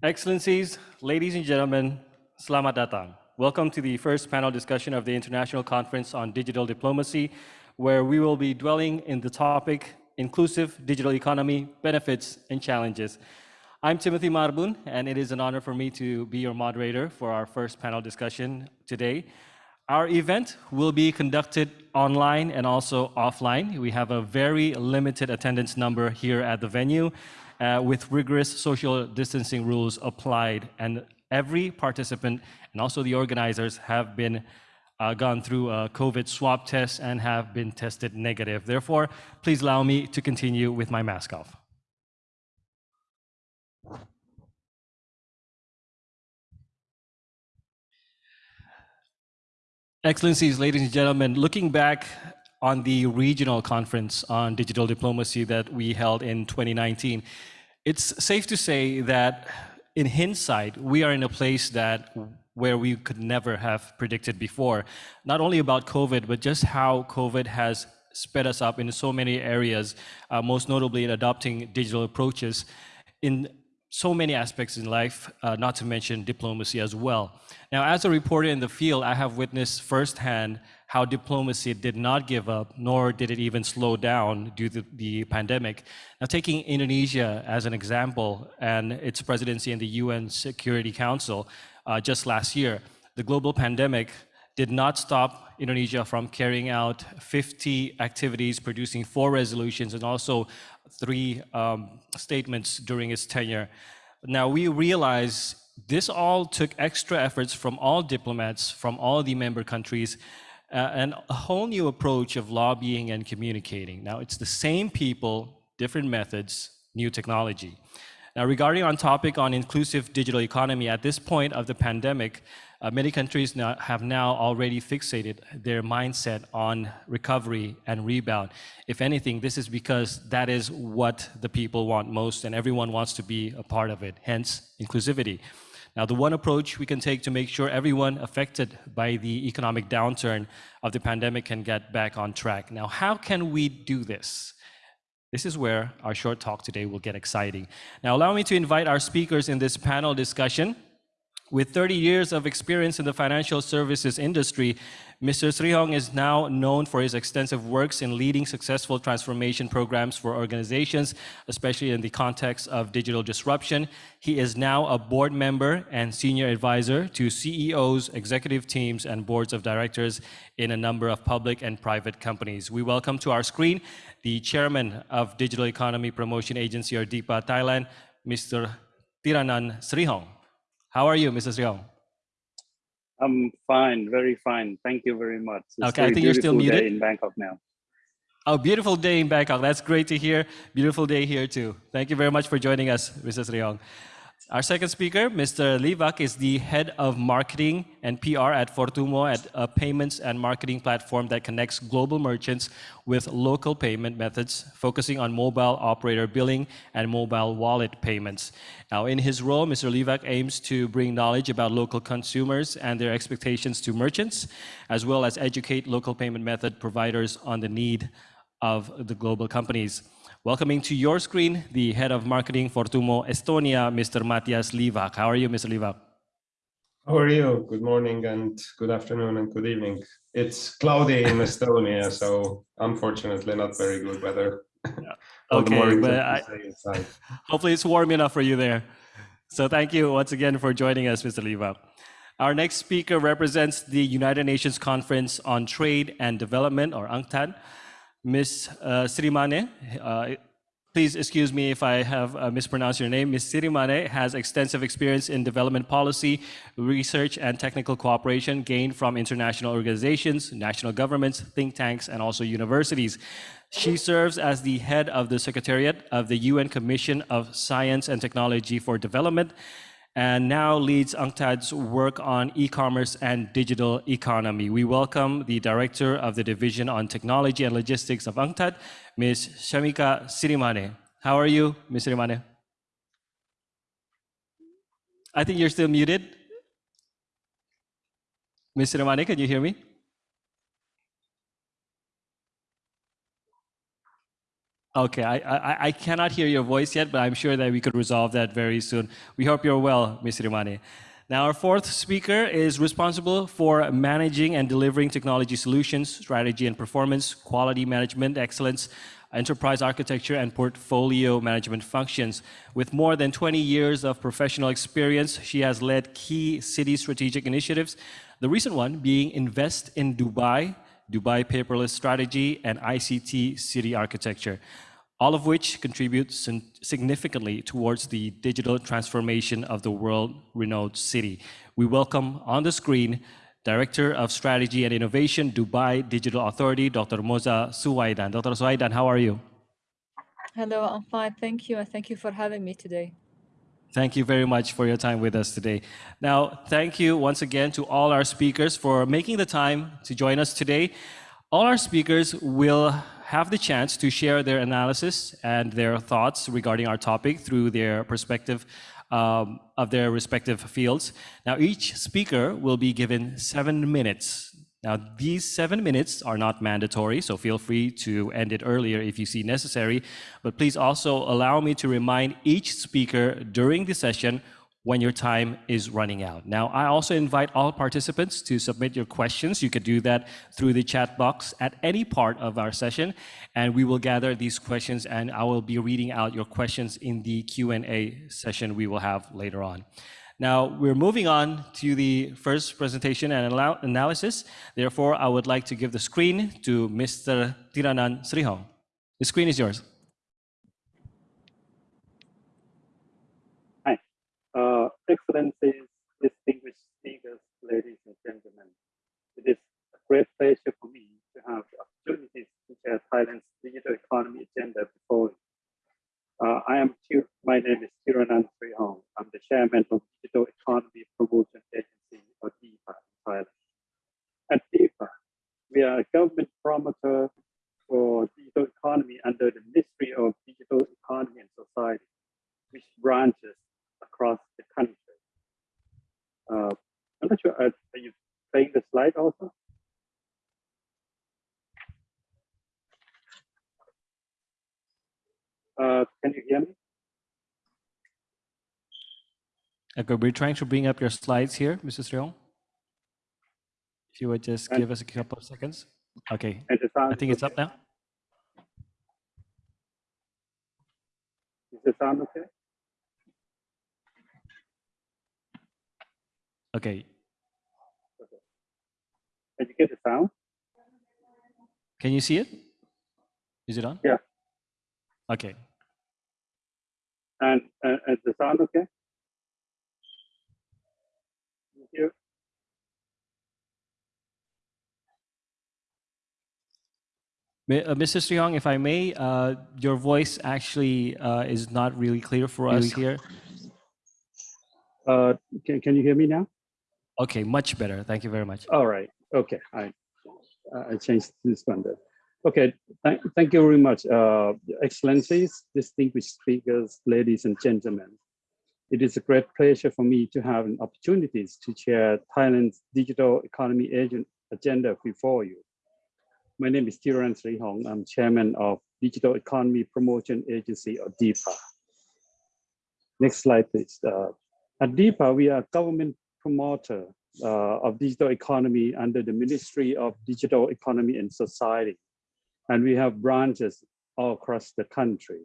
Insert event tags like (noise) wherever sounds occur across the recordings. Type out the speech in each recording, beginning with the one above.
Excellencies, ladies and gentlemen, selamat datang. Welcome to the first panel discussion of the International Conference on Digital Diplomacy, where we will be dwelling in the topic inclusive digital economy, benefits and challenges. I'm Timothy Marbun, and it is an honor for me to be your moderator for our first panel discussion today. Our event will be conducted online and also offline. We have a very limited attendance number here at the venue uh, with rigorous social distancing rules applied. And every participant and also the organizers have been uh, gone through a COVID swab test and have been tested negative. Therefore, please allow me to continue with my mask off. Excellencies, ladies and gentlemen, looking back on the regional conference on digital diplomacy that we held in 2019, it's safe to say that in hindsight, we are in a place that where we could never have predicted before. Not only about COVID, but just how COVID has sped us up in so many areas, uh, most notably in adopting digital approaches in so many aspects in life, uh, not to mention diplomacy as well. Now, as a reporter in the field, I have witnessed firsthand how diplomacy did not give up, nor did it even slow down due to the pandemic. Now, taking Indonesia as an example and its presidency in the UN Security Council uh, just last year, the global pandemic did not stop Indonesia from carrying out 50 activities, producing four resolutions, and also three um, statements during its tenure. Now, we realize this all took extra efforts from all diplomats from all the member countries uh, and a whole new approach of lobbying and communicating. Now, it's the same people, different methods, new technology. Now, regarding on topic on inclusive digital economy, at this point of the pandemic, uh, many countries now have now already fixated their mindset on recovery and rebound. If anything, this is because that is what the people want most and everyone wants to be a part of it, hence inclusivity. Now, the one approach we can take to make sure everyone affected by the economic downturn of the pandemic can get back on track. Now, how can we do this? This is where our short talk today will get exciting. Now, allow me to invite our speakers in this panel discussion. With 30 years of experience in the financial services industry, Mr. Srihong is now known for his extensive works in leading successful transformation programs for organizations, especially in the context of digital disruption. He is now a board member and senior advisor to CEOs, executive teams, and boards of directors in a number of public and private companies. We welcome to our screen the chairman of Digital Economy Promotion Agency, or DEPA Thailand, Mr. Thiranan Srihong. How are you, Mr. Srihong? I'm fine, very fine. Thank you very much. It's okay, I think you're still muted. in Bangkok now. Oh, beautiful day in Bangkok. That's great to hear. Beautiful day here too. Thank you very much for joining us, Mr. Srihong. Our second speaker, Mr. Livak, is the head of marketing and PR at Fortumo, at a payments and marketing platform that connects global merchants with local payment methods, focusing on mobile operator billing and mobile wallet payments. Now, in his role, Mr. Livak aims to bring knowledge about local consumers and their expectations to merchants, as well as educate local payment method providers on the need of the global companies. Welcoming to your screen, the head of marketing Fortumo Estonia, Mr. Matthias Livak. How are you, Mr. Livak? How are you? Good morning and good afternoon and good evening. It's cloudy in (laughs) Estonia, so unfortunately not very good weather. Yeah. (laughs) okay, but I, (laughs) hopefully it's warm enough for you there. So thank you once again for joining us, Mr. Livak. Our next speaker represents the United Nations Conference on Trade and Development, or UNCTAD. Ms. Uh, Sirimane, uh, please excuse me if I have uh, mispronounced your name. Ms. Sirimane has extensive experience in development policy, research, and technical cooperation gained from international organizations, national governments, think tanks, and also universities. She serves as the head of the Secretariat of the UN Commission of Science and Technology for Development and now leads UNCTAD's work on e-commerce and digital economy. We welcome the Director of the Division on Technology and Logistics of UNCTAD, Ms. Shamika Sirimane. How are you, Ms. Sirimane? I think you're still muted. Ms. Sirimane, can you hear me? Okay, I, I, I cannot hear your voice yet, but I'm sure that we could resolve that very soon. We hope you're well, Ms. Sirimane. Now, our fourth speaker is responsible for managing and delivering technology solutions, strategy and performance, quality management, excellence, enterprise architecture, and portfolio management functions. With more than 20 years of professional experience, she has led key city strategic initiatives, the recent one being Invest in Dubai, Dubai Paperless Strategy, and ICT City Architecture all of which contribute significantly towards the digital transformation of the world-renowned city. We welcome on the screen Director of Strategy and Innovation, Dubai Digital Authority, Dr. Moza Suwaidan. Dr. Suwaidan, how are you? Hello, I'm fine. Thank you. And thank you for having me today. Thank you very much for your time with us today. Now, thank you once again to all our speakers for making the time to join us today. All our speakers will have the chance to share their analysis and their thoughts regarding our topic through their perspective um, of their respective fields. Now, each speaker will be given seven minutes. Now, these seven minutes are not mandatory, so feel free to end it earlier if you see necessary. But please also allow me to remind each speaker during the session when your time is running out. Now, I also invite all participants to submit your questions. You could do that through the chat box at any part of our session, and we will gather these questions and I will be reading out your questions in the Q&A session we will have later on. Now, we're moving on to the first presentation and analysis. Therefore, I would like to give the screen to Mr. Tiranan Srihong. The screen is yours. Uh, Excellencies, distinguished speakers, ladies and gentlemen, it is a great pleasure for me to have the opportunity to share Thailand's digital economy agenda before you. Uh, I am my name is Tiranan Srihong. I'm the chairman of Digital Economy Promotion Agency, or DEPA, in Thailand. At DEPA, we are a government promoter for digital economy under the Ministry of Digital Economy and Society, which branches across the country. Uh, I'm not sure, are, are you playing the slide also? Uh, can you hear me? Okay, we're trying to bring up your slides here, Mr. Srihong. If you would just and, give us a couple of seconds. Okay, I think it's up now. Is the sound okay? Okay. Did you get the sound? Can you see it? Is it on? Yeah. Okay. And uh, is the sound okay? Thank you. Uh, Mr. Srihong, if I may, uh, your voice actually uh, is not really clear for us here. Uh, can, can you hear me now? Okay, much better. Thank you very much. All right. Okay. I I changed this one. There. Okay. Thank, thank you very much, uh, Excellencies, distinguished speakers, ladies and gentlemen. It is a great pleasure for me to have an opportunities to share Thailand's digital economy agenda before you. My name is Tiran Srihong. I'm chairman of Digital Economy Promotion Agency or DEPA. Next slide, please. Uh, at DEPA, we are a government promoter uh, of digital economy under the Ministry of Digital Economy and Society. And we have branches all across the country.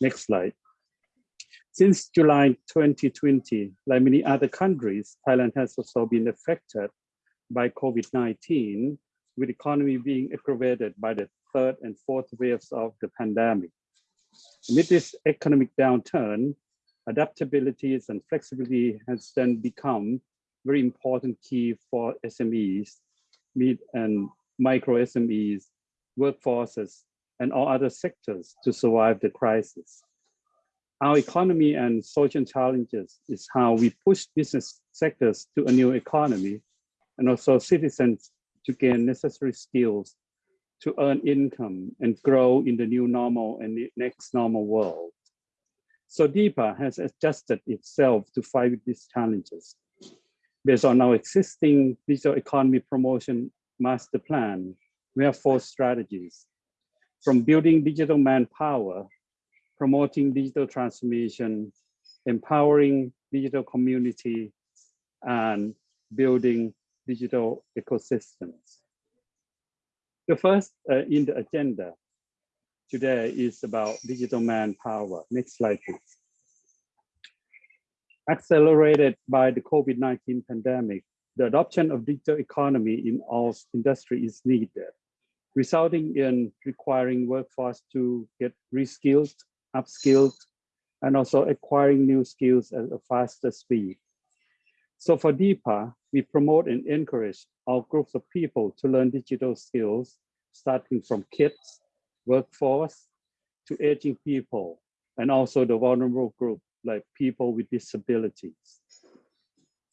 Next slide. Since July 2020, like many other countries, Thailand has also been affected by COVID-19, with economy being aggravated by the third and fourth waves of the pandemic. Amid this economic downturn, adaptability and flexibility has then become very important key for SMEs, mid and micro SMEs, workforces, and all other sectors to survive the crisis. Our economy and social challenges is how we push business sectors to a new economy and also citizens to gain necessary skills to earn income and grow in the new normal and the next normal world. So DEPA has adjusted itself to fight these challenges. Based on our existing digital economy promotion master plan, we have four strategies. from building digital manpower, promoting digital transformation, empowering digital community, and building digital ecosystems. The first uh, in the agenda today is about digital manpower. Next slide, please. Accelerated by the COVID-19 pandemic, the adoption of digital economy in all industry is needed, resulting in requiring workforce to get reskilled, upskilled, and also acquiring new skills at a faster speed. So for DEPA, we promote and encourage our groups of people to learn digital skills, starting from kids, workforce, to aging people, and also the vulnerable group, like people with disabilities.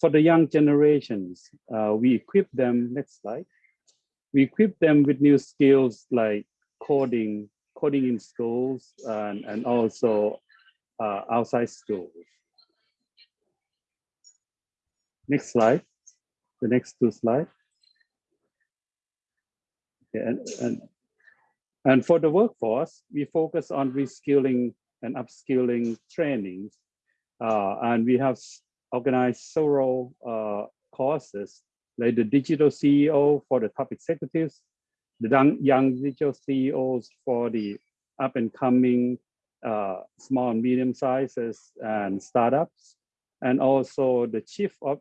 For the young generations, uh, we equip them, next slide, we equip them with new skills like coding, coding in schools, and, and also uh, outside schools. Next slide, the next two slides. Okay, and, and, and for the workforce, we focus on reskilling and upskilling trainings. Uh, and we have organized several uh, courses like the digital CEO for the top executives, the young, digital CEOs for the up and coming uh, small and medium sizes and startups, and also the chief of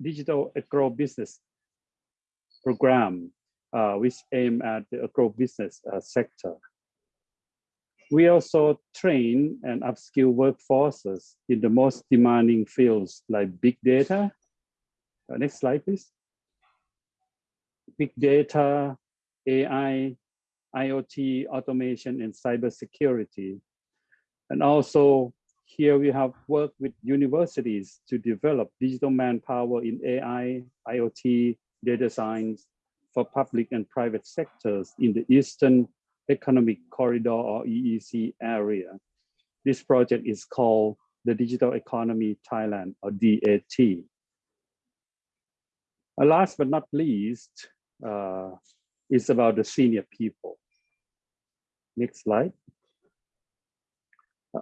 digital agro business program, uh, which aim at the agro business uh, sector. We also train and upskill workforces in the most demanding fields like big data. Uh, next slide, please. Big data, AI, IoT, automation, and cybersecurity. And also here we have worked with universities to develop digital manpower in AI, IoT, data science for public and private sectors in the Eastern Economic Corridor or EEC area. This project is called the Digital Economy Thailand or DAT. Uh, last but not least, uh, is about the senior people. Next slide. Uh,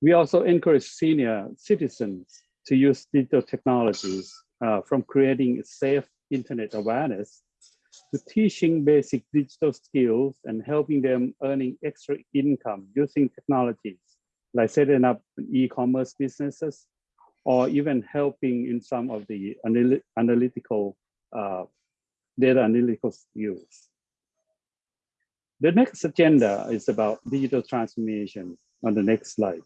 we also encourage senior citizens to use digital technologies uh, from creating safe internet awareness to teaching basic digital skills and helping them earning extra income using technologies like setting up e-commerce businesses or even helping in some of the analytical uh, data analytical skills. The next agenda is about digital transformation on the next slide.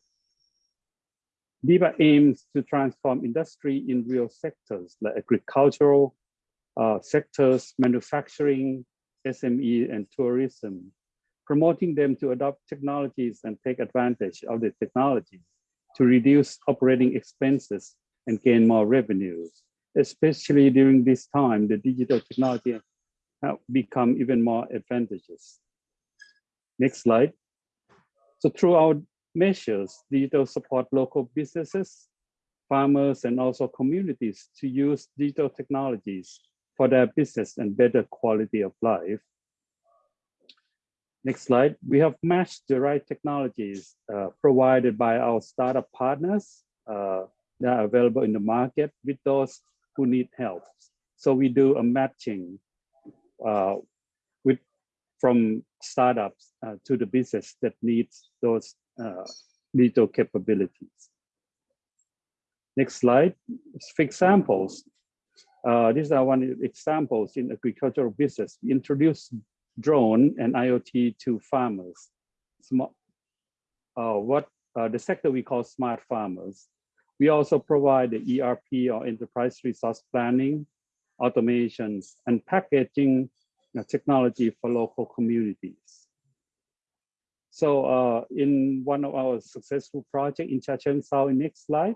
DEPA aims to transform industry in real sectors like agricultural uh, sectors, manufacturing, SME, and tourism, promoting them to adopt technologies and take advantage of the technologies to reduce operating expenses and gain more revenues. Especially during this time, the digital technology have become even more advantageous. Next slide. So through our measures, digital support local businesses, farmers, and also communities to use digital technologies for their business and better quality of life. Next slide. We have matched the right technologies uh, provided by our startup partners uh, that are available in the market with those who need help. So we do a matching uh, with from startups uh, to the business that needs those uh, digital capabilities. Next slide. For examples, uh, these are one examples in agricultural business. We introduce drone and IoT to farmers. Small, uh, what uh, the sector we call smart farmers. We also provide the ERP or enterprise resource planning, automations, and packaging technology for local communities. So uh, in one of our successful project in Chachoengsao, next slide,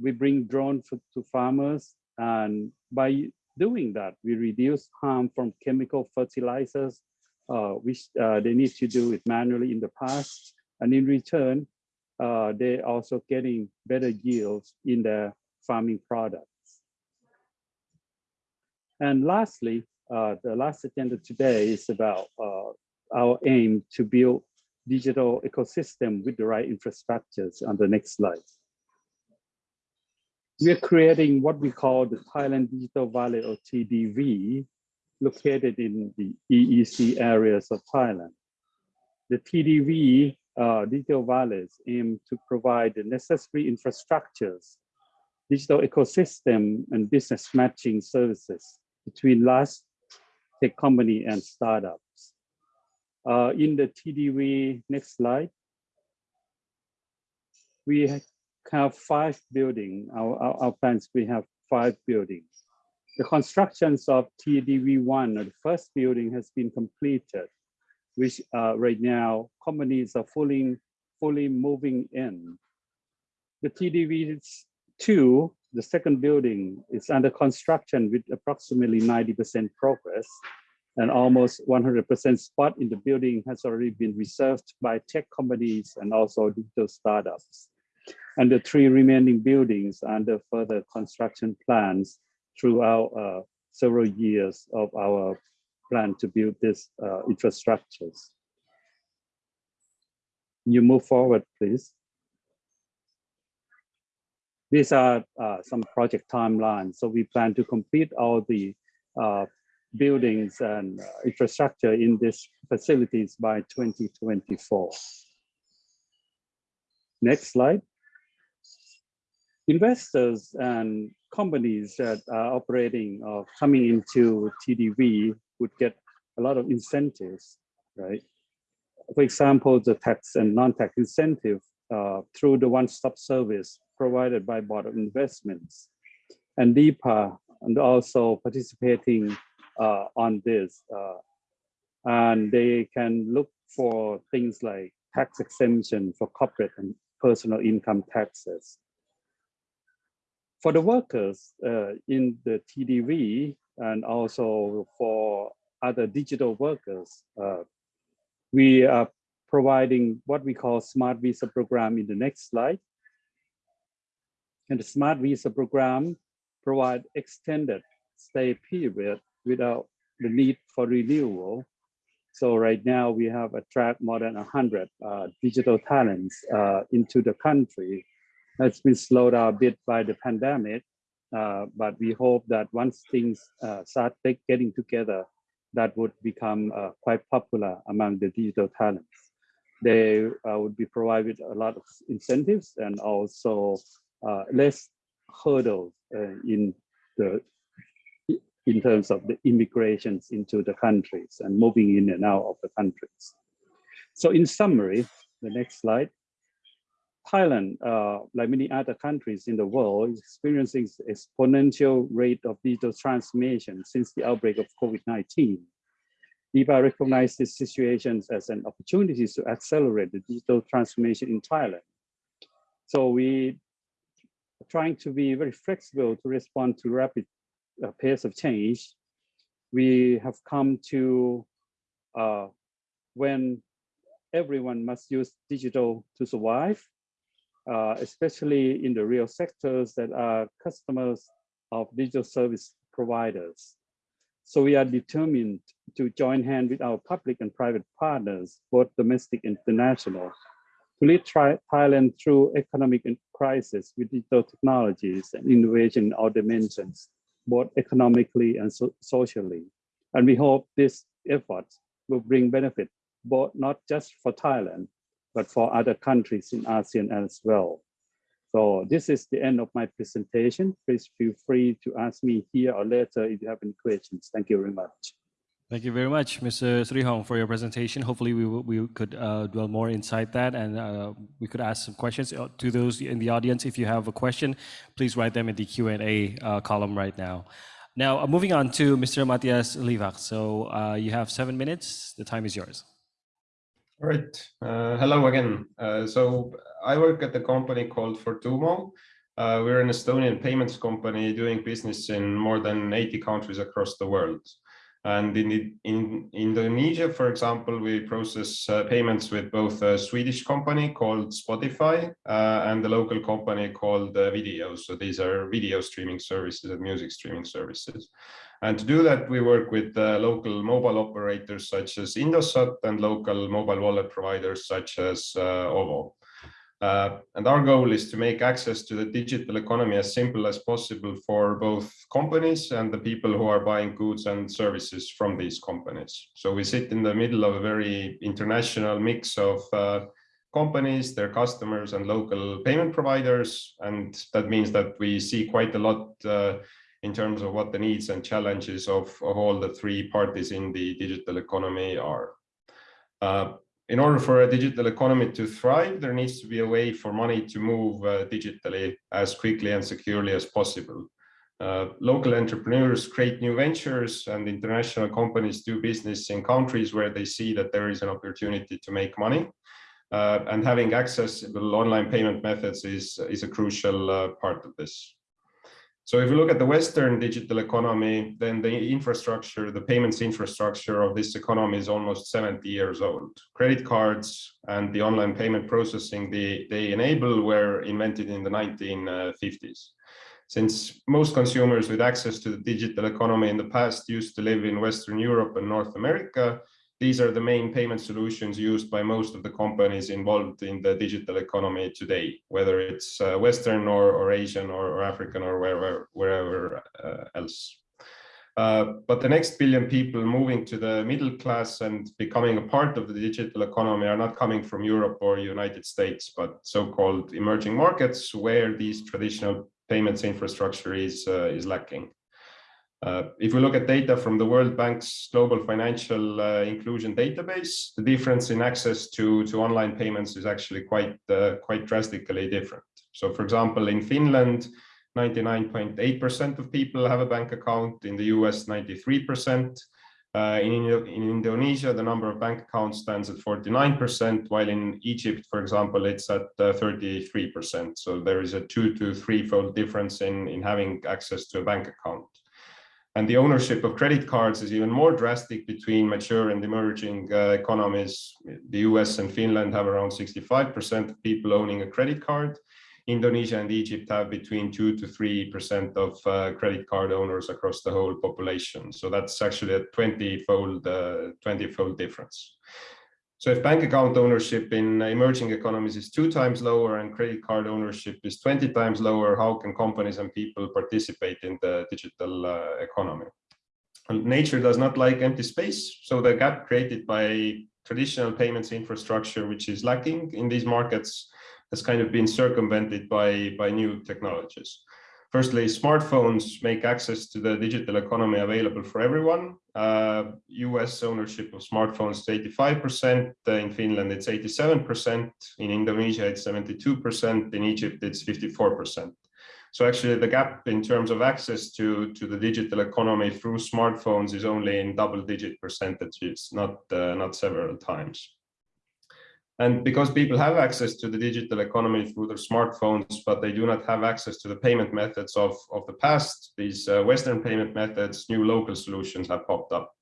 we bring drones to farmers and by doing that, we reduce harm from chemical fertilizers, uh, which uh, they need to do it manually in the past. And in return, uh, they're also getting better yields in their farming products. And lastly, uh, the last agenda today is about uh, our aim to build digital ecosystem with the right infrastructures on the next slide. We are creating what we call the Thailand Digital Valley or TDV, located in the EEC areas of Thailand. The TDV uh, digital valleys aim to provide the necessary infrastructures, digital ecosystem, and business matching services between large tech company and startups. Uh, in the TDV, next slide, we have five buildings. Our, our, our plans, we have five buildings. The constructions of TDV1, the first building has been completed, which uh, right now companies are fully, fully moving in. The TDV2, the second building is under construction with approximately 90% progress and almost 100% spot in the building has already been reserved by tech companies and also digital startups. And the three remaining buildings under further construction plans throughout uh, several years of our plan to build these uh, infrastructures. You move forward, please. These are uh, some project timelines. So we plan to complete all the uh, buildings and uh, infrastructure in these facilities by 2024. Next slide. Investors and companies that are operating or coming into TDV would get a lot of incentives, right? For example, the tax and non-tax incentive uh, through the one-stop service provided by Board of Investments and DEPA and also participating uh, on this. Uh, and they can look for things like tax exemption for corporate and personal income taxes. For the workers uh, in the TDV and also for other digital workers, uh, we are providing what we call Smart Visa program in the next slide. And the Smart Visa program provide extended stay period without the need for renewal. So right now we have attract more than 100 uh, digital talents uh, into the country. It's been slowed down a bit by the pandemic, uh, but we hope that once things uh, start getting together, that would become uh, quite popular among the digital talents. They uh, would be provided a lot of incentives and also less hurdles in the in terms of the immigrations into the countries and moving in and out of the countries. So in summary, the next slide, Thailand, uh, like many other countries in the world, is experiencing exponential rate of digital transformation since the outbreak of COVID-19. DEPA recognized these situations as an opportunity to accelerate the digital transformation in Thailand. So we are trying to be very flexible to respond to rapid uh, pace of change, we have come to uh, when everyone must use digital to survive, uh, especially in the real sectors that are customers of digital service providers. So we are determined to join hand with our public and private partners, both domestic and international, to lead Thailand through economic crisis with digital technologies and innovation in all dimensions both economically and so socially. And we hope this effort will bring benefit, both not just for Thailand, but for other countries in ASEAN as well. So this is the end of my presentation. Please feel free to ask me here or later if you have any questions. Thank you very much. Thank you very much, Mr. Srihong, for your presentation. Hopefully, we, we could uh, dwell more inside that and uh, we could ask some questions uh, to those in the audience. If you have a question, please write them in the Q&A uh, column right now. Now, uh, moving on to Mr. Matthias Livak. So uh, you have seven minutes. The time is yours. All right. Uh, hello again. Uh, so I work at a company called Fortumo. Uh, we're an Estonian payments company doing business in more than 80 countries across the world. And in, in Indonesia, for example, we process uh, payments with both a Swedish company called Spotify uh, and a local company called uh, Vidio. So these are video streaming services and music streaming services. And to do that, we work with uh, local mobile operators such as Indosat and local mobile wallet providers such as uh, OVO. Uh, and our goal is to make access to the digital economy as simple as possible for both companies and the people who are buying goods and services from these companies. So we sit in the middle of a very international mix of uh, companies, their customers and local payment providers. And that means that we see quite a lot uh, in terms of what the needs and challenges of, of all the three parties in the digital economy are. Uh, in order for a digital economy to thrive, there needs to be a way for money to move uh, digitally as quickly and securely as possible. Uh, local entrepreneurs create new ventures and international companies do business in countries where they see that there is an opportunity to make money. Uh, and having accessible online payment methods is, is a crucial uh, part of this. So if you look at the Western digital economy, then the infrastructure, the payments infrastructure of this economy is almost 70 years old. Credit cards and the online payment processing they, they enable were invented in the 1950s. Since most consumers with access to the digital economy in the past used to live in Western Europe and North America, these are the main payment solutions used by most of the companies involved in the digital economy today, whether it's uh, Western or, or Asian or, or, African or wherever, wherever uh, else. Uh, but the next billion people moving to the middle class and becoming a part of the digital economy are not coming from Europe or United States, but so-called emerging markets where these traditional payments infrastructure is, uh, is lacking. Uh, if we look at data from the World Bank's Global Financial uh, Inclusion Database, the difference in access to, to online payments is actually quite, uh, quite drastically different. So for example, in Finland, 99.8% of people have a bank account, in the US, 93%. Uh, in, in Indonesia, the number of bank accounts stands at 49%, while in Egypt, for example, it's at 33%. Uh, so there is a two to threefold difference in, in having access to a bank account. And the ownership of credit cards is even more drastic between mature and emerging uh, economies. The US and Finland have around 65% of people owning a credit card. Indonesia and Egypt have between 2 to 3% of uh, credit card owners across the whole population. So that's actually a 20-fold uh, 20-fold difference. So if bank account ownership in emerging economies is two times lower and credit card ownership is 20 times lower, how can companies and people participate in the digital uh, economy? And nature does not like empty space. So the gap created by traditional payments infrastructure, which is lacking in these markets, has kind of been circumvented by, by new technologies. Firstly, smartphones make access to the digital economy available for everyone. Uh, US ownership of smartphones is 85%, uh, in Finland it's 87%, in Indonesia it's 72%, in Egypt it's 54%. So actually the gap in terms of access to, to the digital economy through smartphones is only in double digit percentages, not, uh, not several times. And because people have access to the digital economy through their smartphones, but they do not have access to the payment methods of, of the past, these uh, Western payment methods, new local solutions have popped up.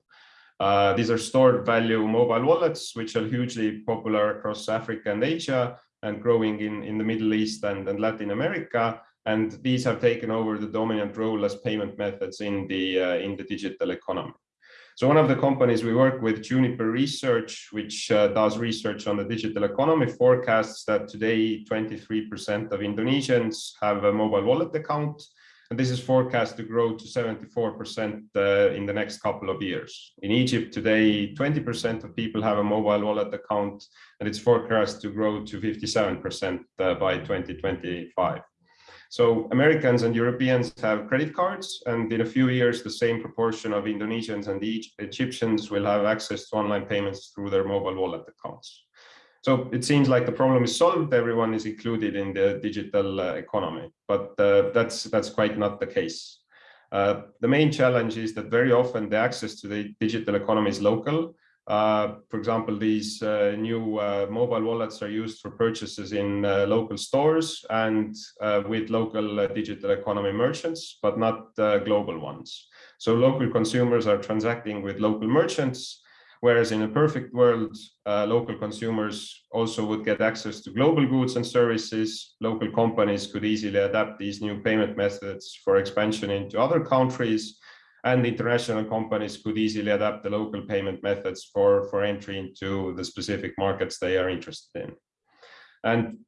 Uh, these are stored value mobile wallets, which are hugely popular across Africa and Asia and growing in, in the Middle East and, and Latin America. And these have taken over the dominant role as payment methods in the, uh, in the digital economy. So one of the companies we work with, Juniper Research, which uh, does research on the digital economy, forecasts that today 23% of Indonesians have a mobile wallet account. And this is forecast to grow to 74% uh, in the next couple of years. In Egypt today, 20% of people have a mobile wallet account, and it's forecast to grow to 57% uh, by 2025. So Americans and Europeans have credit cards, and in a few years, the same proportion of Indonesians and Egyptians will have access to online payments through their mobile wallet accounts. So it seems like the problem is solved. Everyone is included in the digital uh, economy, but uh, that's that's quite not the case. Uh, the main challenge is that very often the access to the digital economy is local uh, for example, these uh, new uh, mobile wallets are used for purchases in uh, local stores and uh, with local digital economy merchants, but not global ones. So local consumers are transacting with local merchants, whereas in a perfect world, local consumers also would get access to global goods and services. Local companies could easily adapt these new payment methods for expansion into other countries, and international companies could easily adapt the local payment methods for, for entry into the specific markets they are interested in. And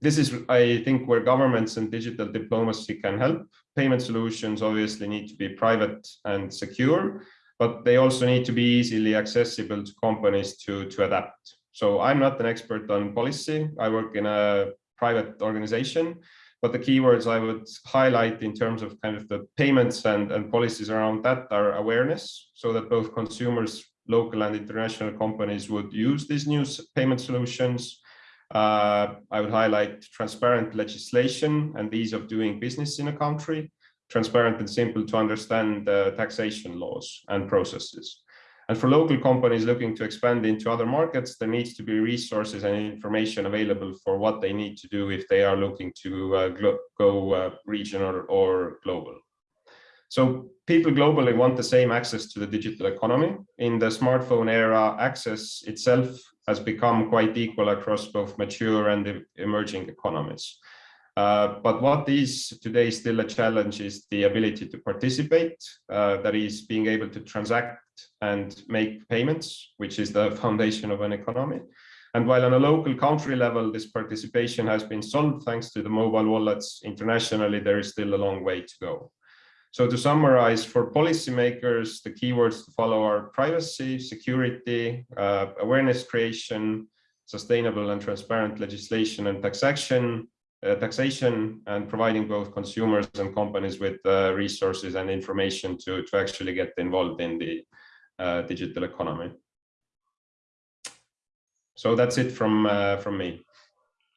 this is, I think, where governments and digital diplomacy can help. Payment solutions obviously need to be private and secure, but they also need to be easily accessible to companies to, to adapt. So I'm not an expert on policy. I work in a private organization, but the keywords I would highlight in terms of kind of the payments and, and policies around that are awareness, so that both consumers, local and international companies would use these new payment solutions. Uh, I would highlight transparent legislation and ease of doing business in a country, transparent and simple to understand uh, taxation laws and processes. And for local companies looking to expand into other markets, there needs to be resources and information available for what they need to do if they are looking to uh, go uh, regional or global. So people globally want the same access to the digital economy. In the smartphone era, access itself has become quite equal across both mature and emerging economies. Uh, but what is today still a challenge is the ability to participate, uh, that is being able to transact and make payments, which is the (laughs) foundation of an economy. And while on a local country level, this participation has been solved thanks to the mobile wallets, internationally, there is still a long way to go. So to summarize, for policymakers, the keywords to follow are privacy, security, uh, awareness creation, sustainable and transparent legislation and taxation, uh, taxation, and providing both consumers and companies with uh, resources and information to, to actually get involved in the uh, digital economy. So that's it from uh, from me.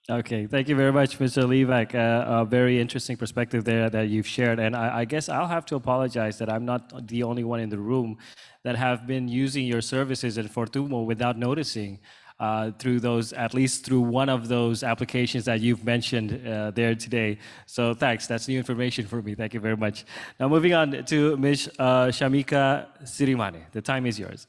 Okay, thank you very much, Mr. Livak. Uh, a very interesting perspective there that you've shared. And I, I, guess I'll have to apologize that I'm not the only one in the room that have been using your services at Fortumo without noticing uh, through those, at least through one of those applications that you've mentioned uh, there today. So thanks, that's new information for me. Thank you very much. Now moving on to Ms. Uh, Shamika Sirimane. The time is yours.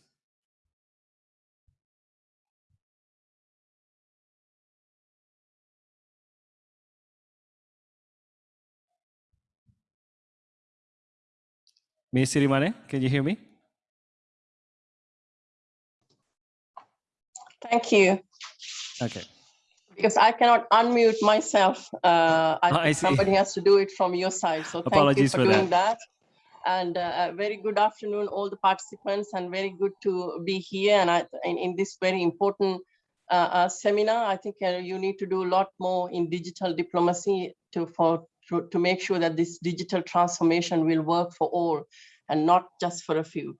Ms. Sirimane, can you hear me? Thank you. Okay. Because I cannot unmute myself. Uh, (laughs) I, I somebody has to do it from your side. So thank you Apologies for, for doing that. And uh, very good afternoon, all the participants, and very good to be here. And I, in, in this very important uh, uh, seminar, I think uh, you need to do a lot more in digital diplomacy to for to, to make sure that this digital transformation will work for all and not just for a few.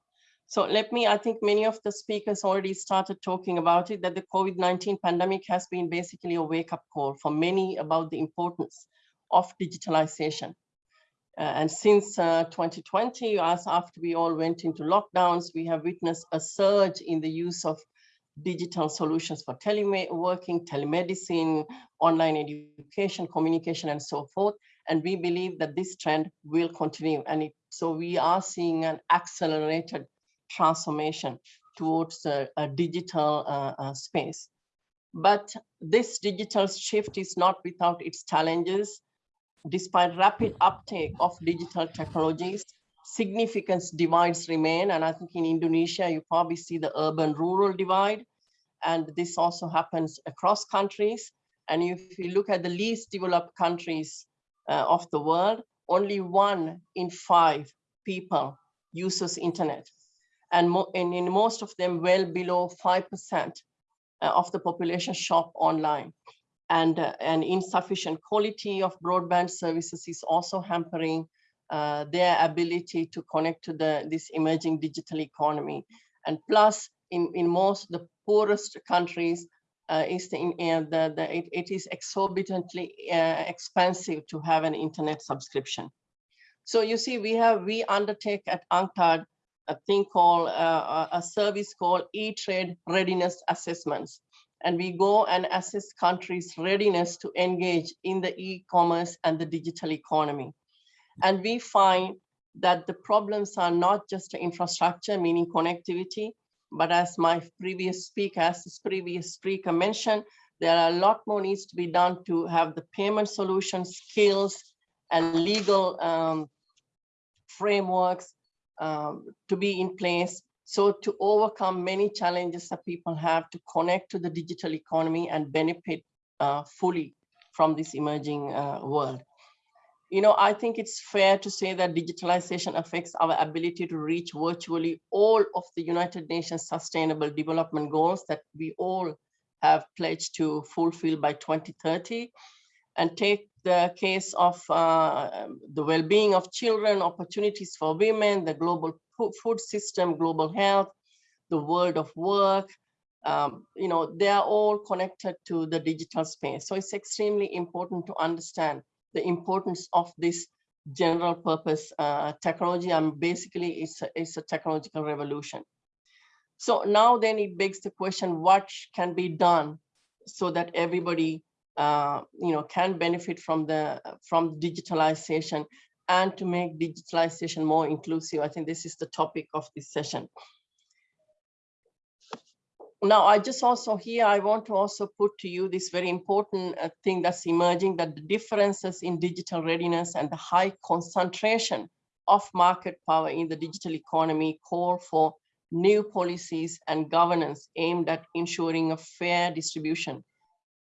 So let me, I think many of the speakers already started talking about it, that the COVID-19 pandemic has been basically a wake-up call for many about the importance of digitalization. Uh, and since uh, 2020, as after we all went into lockdowns, we have witnessed a surge in the use of digital solutions for teleworking, telemedicine, online education, communication, and so forth. And we believe that this trend will continue. And it, so we are seeing an accelerated transformation towards a, a digital uh, uh, space. But this digital shift is not without its challenges. Despite rapid uptake of digital technologies, significant divides remain. And I think in Indonesia, you probably see the urban-rural divide. And this also happens across countries. And if you look at the least developed countries uh, of the world, only one in five people uses internet and, and in most of them well below 5% of the population shop online. And uh, an insufficient quality of broadband services is also hampering uh, their ability to connect to the, this emerging digital economy. And plus, in, in most the poorest countries, uh, is the, in, the, the it, it is exorbitantly uh, expensive to have an internet subscription. So you see, we have we undertake at UNCTAD a thing called uh, a service called e-trade readiness assessments. And we go and assess countries' readiness to engage in the e-commerce and the digital economy. And we find that the problems are not just infrastructure, meaning connectivity, but as my previous speaker, as this previous speaker mentioned, there are a lot more needs to be done to have the payment solutions, skills, and legal um, frameworks um, to be in place. So to overcome many challenges that people have to connect to the digital economy and benefit uh, fully from this emerging uh, world. You know, I think it's fair to say that digitalization affects our ability to reach virtually all of the United Nations Sustainable Development Goals that we all have pledged to fulfill by 2030 and take the case of uh, the well-being of children, opportunities for women, the global food system, global health, the world of work, um, you know, they are all connected to the digital space. So it's extremely important to understand the importance of this general purpose uh, technology. And basically, it's a, it's a technological revolution. So now then it begs the question, what can be done so that everybody uh, you know, can benefit from the from digitalization and to make digitalization more inclusive. I think this is the topic of this session. Now, I just also here, I want to also put to you this very important uh, thing that's emerging, that the differences in digital readiness and the high concentration of market power in the digital economy call for new policies and governance aimed at ensuring a fair distribution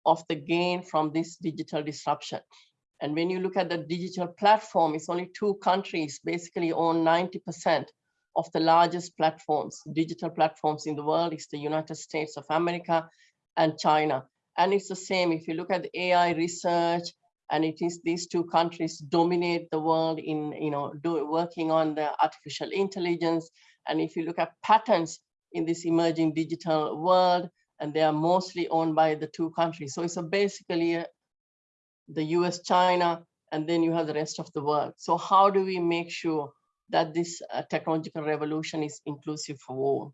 of the gain from this digital disruption. And when you look at the digital platform, it's only two countries basically own 90% of the largest platforms, digital platforms in the world is the United States of America and China. And it's the same if you look at the AI research and it is these two countries dominate the world in, you know, do, working on the artificial intelligence. And if you look at patents in this emerging digital world, and they are mostly owned by the two countries. So it's a basically a, the US, China, and then you have the rest of the world. So how do we make sure that this uh, technological revolution is inclusive for all?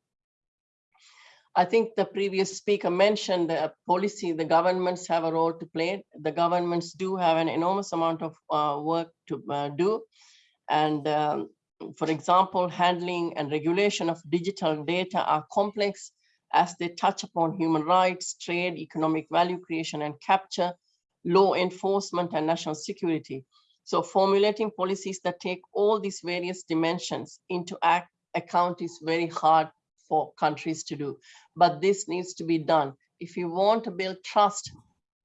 I think the previous speaker mentioned the policy, the governments have a role to play. The governments do have an enormous amount of uh, work to uh, do. And um, for example, handling and regulation of digital data are complex as they touch upon human rights, trade, economic value creation and capture, law enforcement and national security. So formulating policies that take all these various dimensions into act, account is very hard for countries to do, but this needs to be done. If you want to build trust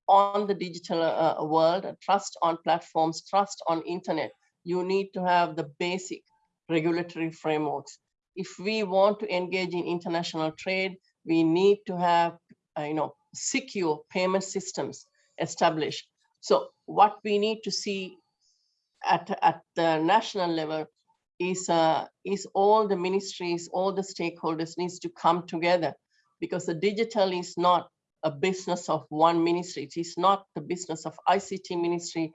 on the digital uh, world, trust on platforms, trust on internet, you need to have the basic regulatory frameworks. If we want to engage in international trade, we need to have, uh, you know, secure payment systems established. So what we need to see at, at the national level is, uh, is all the ministries, all the stakeholders needs to come together because the digital is not a business of one ministry. It is not the business of ICT ministry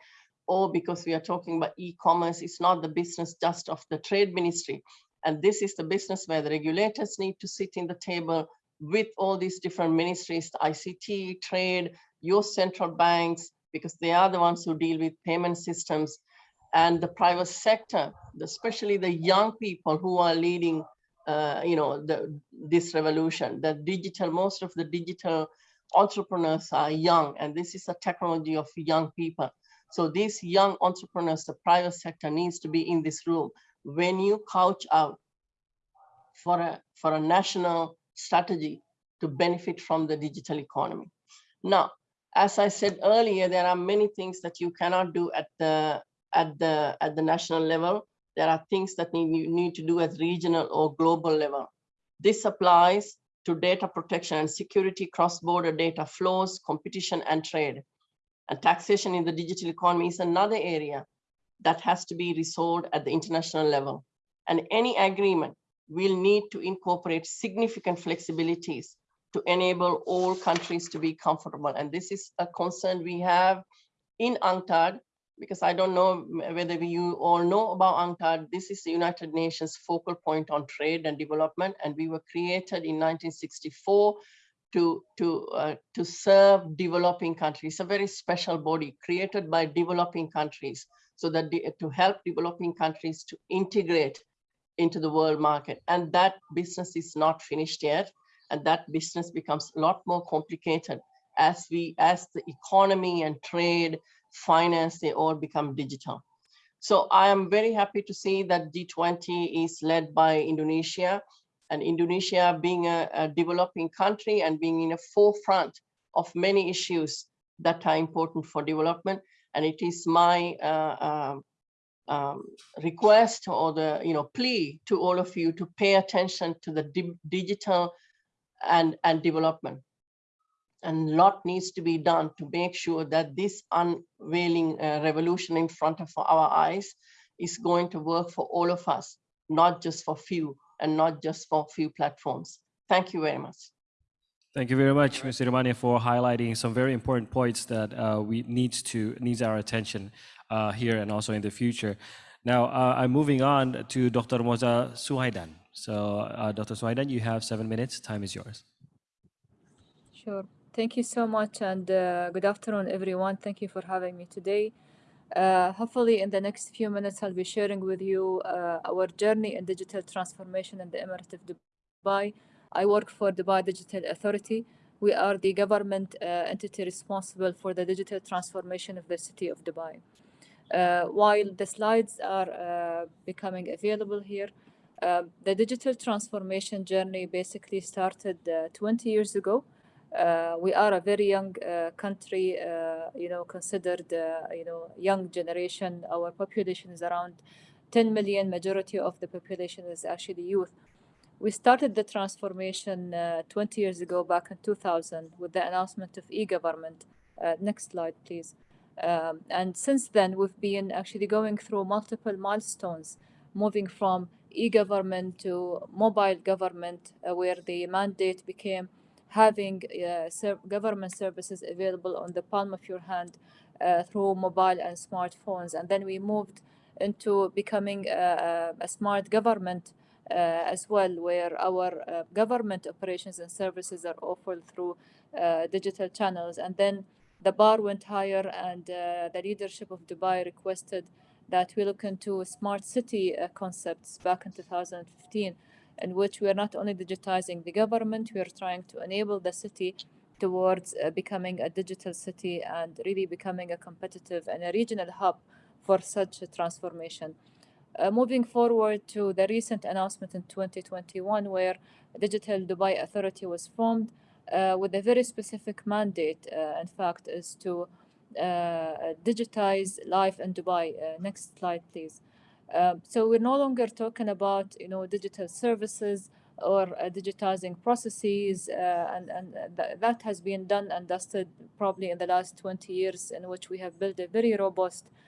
or because we are talking about e-commerce, it's not the business just of the trade ministry. And this is the business where the regulators need to sit in the table with all these different ministries, ICT, trade, your central banks, because they are the ones who deal with payment systems and the private sector, especially the young people who are leading, uh, you know, the, this revolution, the digital, most of the digital entrepreneurs are young, and this is a technology of young people. So these young entrepreneurs, the private sector needs to be in this room. When you couch out for a, for a national strategy to benefit from the digital economy. Now, as I said earlier, there are many things that you cannot do at the at the at the national level. There are things that you need to do at regional or global level. This applies to data protection and security, cross-border data flows, competition and trade. And taxation in the digital economy is another area that has to be resolved at the international level. And any agreement will need to incorporate significant flexibilities to enable all countries to be comfortable. And this is a concern we have in UNCTAD, because I don't know whether you all know about UNCTAD. This is the United Nations focal point on trade and development, and we were created in 1964 to, to, uh, to serve developing countries. It's a very special body created by developing countries so that to help developing countries to integrate into the world market. And that business is not finished yet. And that business becomes a lot more complicated as we, as the economy and trade, finance, they all become digital. So I am very happy to see that G20 is led by Indonesia and Indonesia being a, a developing country and being in a forefront of many issues that are important for development. And it is my uh, um, um, request or the you know plea to all of you to pay attention to the di digital and and development. And a lot needs to be done to make sure that this unveiling uh, revolution in front of our eyes is going to work for all of us not just for few and not just for few platforms. Thank you very much Thank you very much, Mr. Romania, for highlighting some very important points that uh, we needs to needs our attention uh, here and also in the future. Now, uh, I'm moving on to Dr. Moza Suwaidan. So, uh, Dr. Suwaidan, you have seven minutes. Time is yours. Sure. Thank you so much and uh, good afternoon, everyone. Thank you for having me today. Uh, hopefully, in the next few minutes, I'll be sharing with you uh, our journey in digital transformation in the Emirate of Dubai. I work for Dubai Digital Authority. We are the government uh, entity responsible for the digital transformation of the city of Dubai. Uh, while the slides are uh, becoming available here, uh, the digital transformation journey basically started 20 years ago. we are a very young country, you know, considered, you know, young generation. Our population is around 10 million. Majority of the population is actually youth. We started the transformation uh, 20 years ago, back in 2000, with the announcement of e-government. Uh, next slide, please. Um, and since then, we've been actually going through multiple milestones, moving from e-government to mobile government, uh, where the mandate became having uh, ser government services available on the palm of your hand uh, through mobile and smartphones. And then we moved into becoming a, a smart government uh, as well, where our uh, government operations and services are offered through uh, digital channels. And then the bar went higher and the leadership of Dubai requested that we look into smart city concepts back in 2015 in which we are not only digitizing the government, we are trying to enable the city towards uh, becoming a digital city and really becoming a competitive and a regional hub for such a transformation. Uh, moving forward to the recent announcement in 2021, where Digital Dubai Authority was formed uh, with a very specific mandate, uh, in fact, is to uh, digitize life in Dubai. Uh, next slide, please. Um, so we're no longer talking about, you know, digital services or digitizing processes, and, and th that has been done and dusted probably in the last 20 years in which we have built a very robust uh,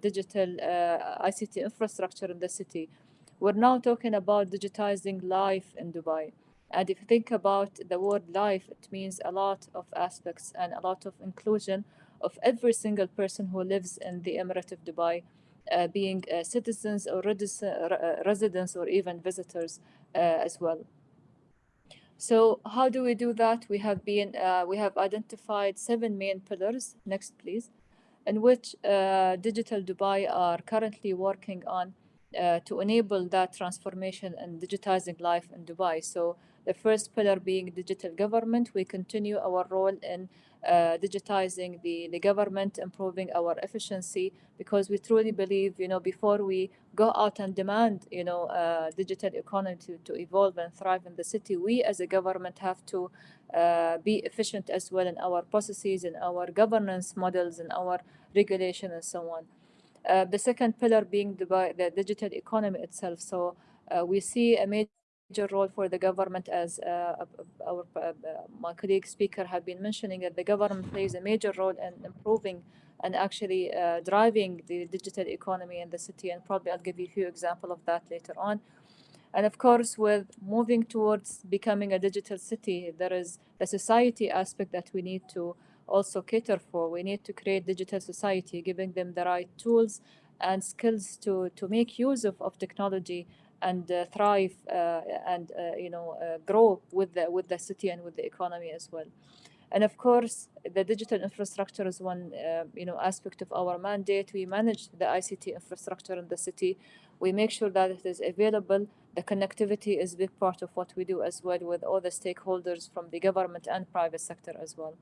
digital uh, ICT infrastructure in the city. We're now talking about digitizing life in Dubai. And if you think about the word life, it means a lot of aspects and a lot of inclusion of every single person who lives in the Emirate of Dubai, uh, being uh, citizens or uh, residents or even visitors uh, as well. So how do we do that? We have been, we have identified seven main pillars. Next, please in which uh, Digital Dubai are currently working on uh, to enable that transformation and digitizing life in Dubai. So the first pillar being digital government, we continue our role in uh, digitizing the, the government, improving our efficiency, because we truly believe, you know, before we go out and demand, you know, uh, digital economy to, to evolve and thrive in the city, we as a government have to uh, be efficient as well in our processes, in our governance models, in our regulation and so on. Uh, the second pillar being the, the digital economy itself. So uh, we see a major major role for the government as uh, our uh, my colleague speaker have been mentioning that the government plays a major role in improving and actually uh, driving the digital economy in the city and probably I'll give you a few examples of that later on. And of course, with moving towards becoming a digital city, there is the society aspect that we need to also cater for. We need to create digital society, giving them the right tools and skills to, to make use of, of technology and uh, thrive uh, and uh, you know grow with the with the city and with the economy as well. And of course, the digital infrastructure is one uh, you know, aspect of our mandate. We manage the ICT infrastructure in the city. We make sure that it is available. The connectivity is a big part of what we do as well with all the stakeholders from the government and private sector as well.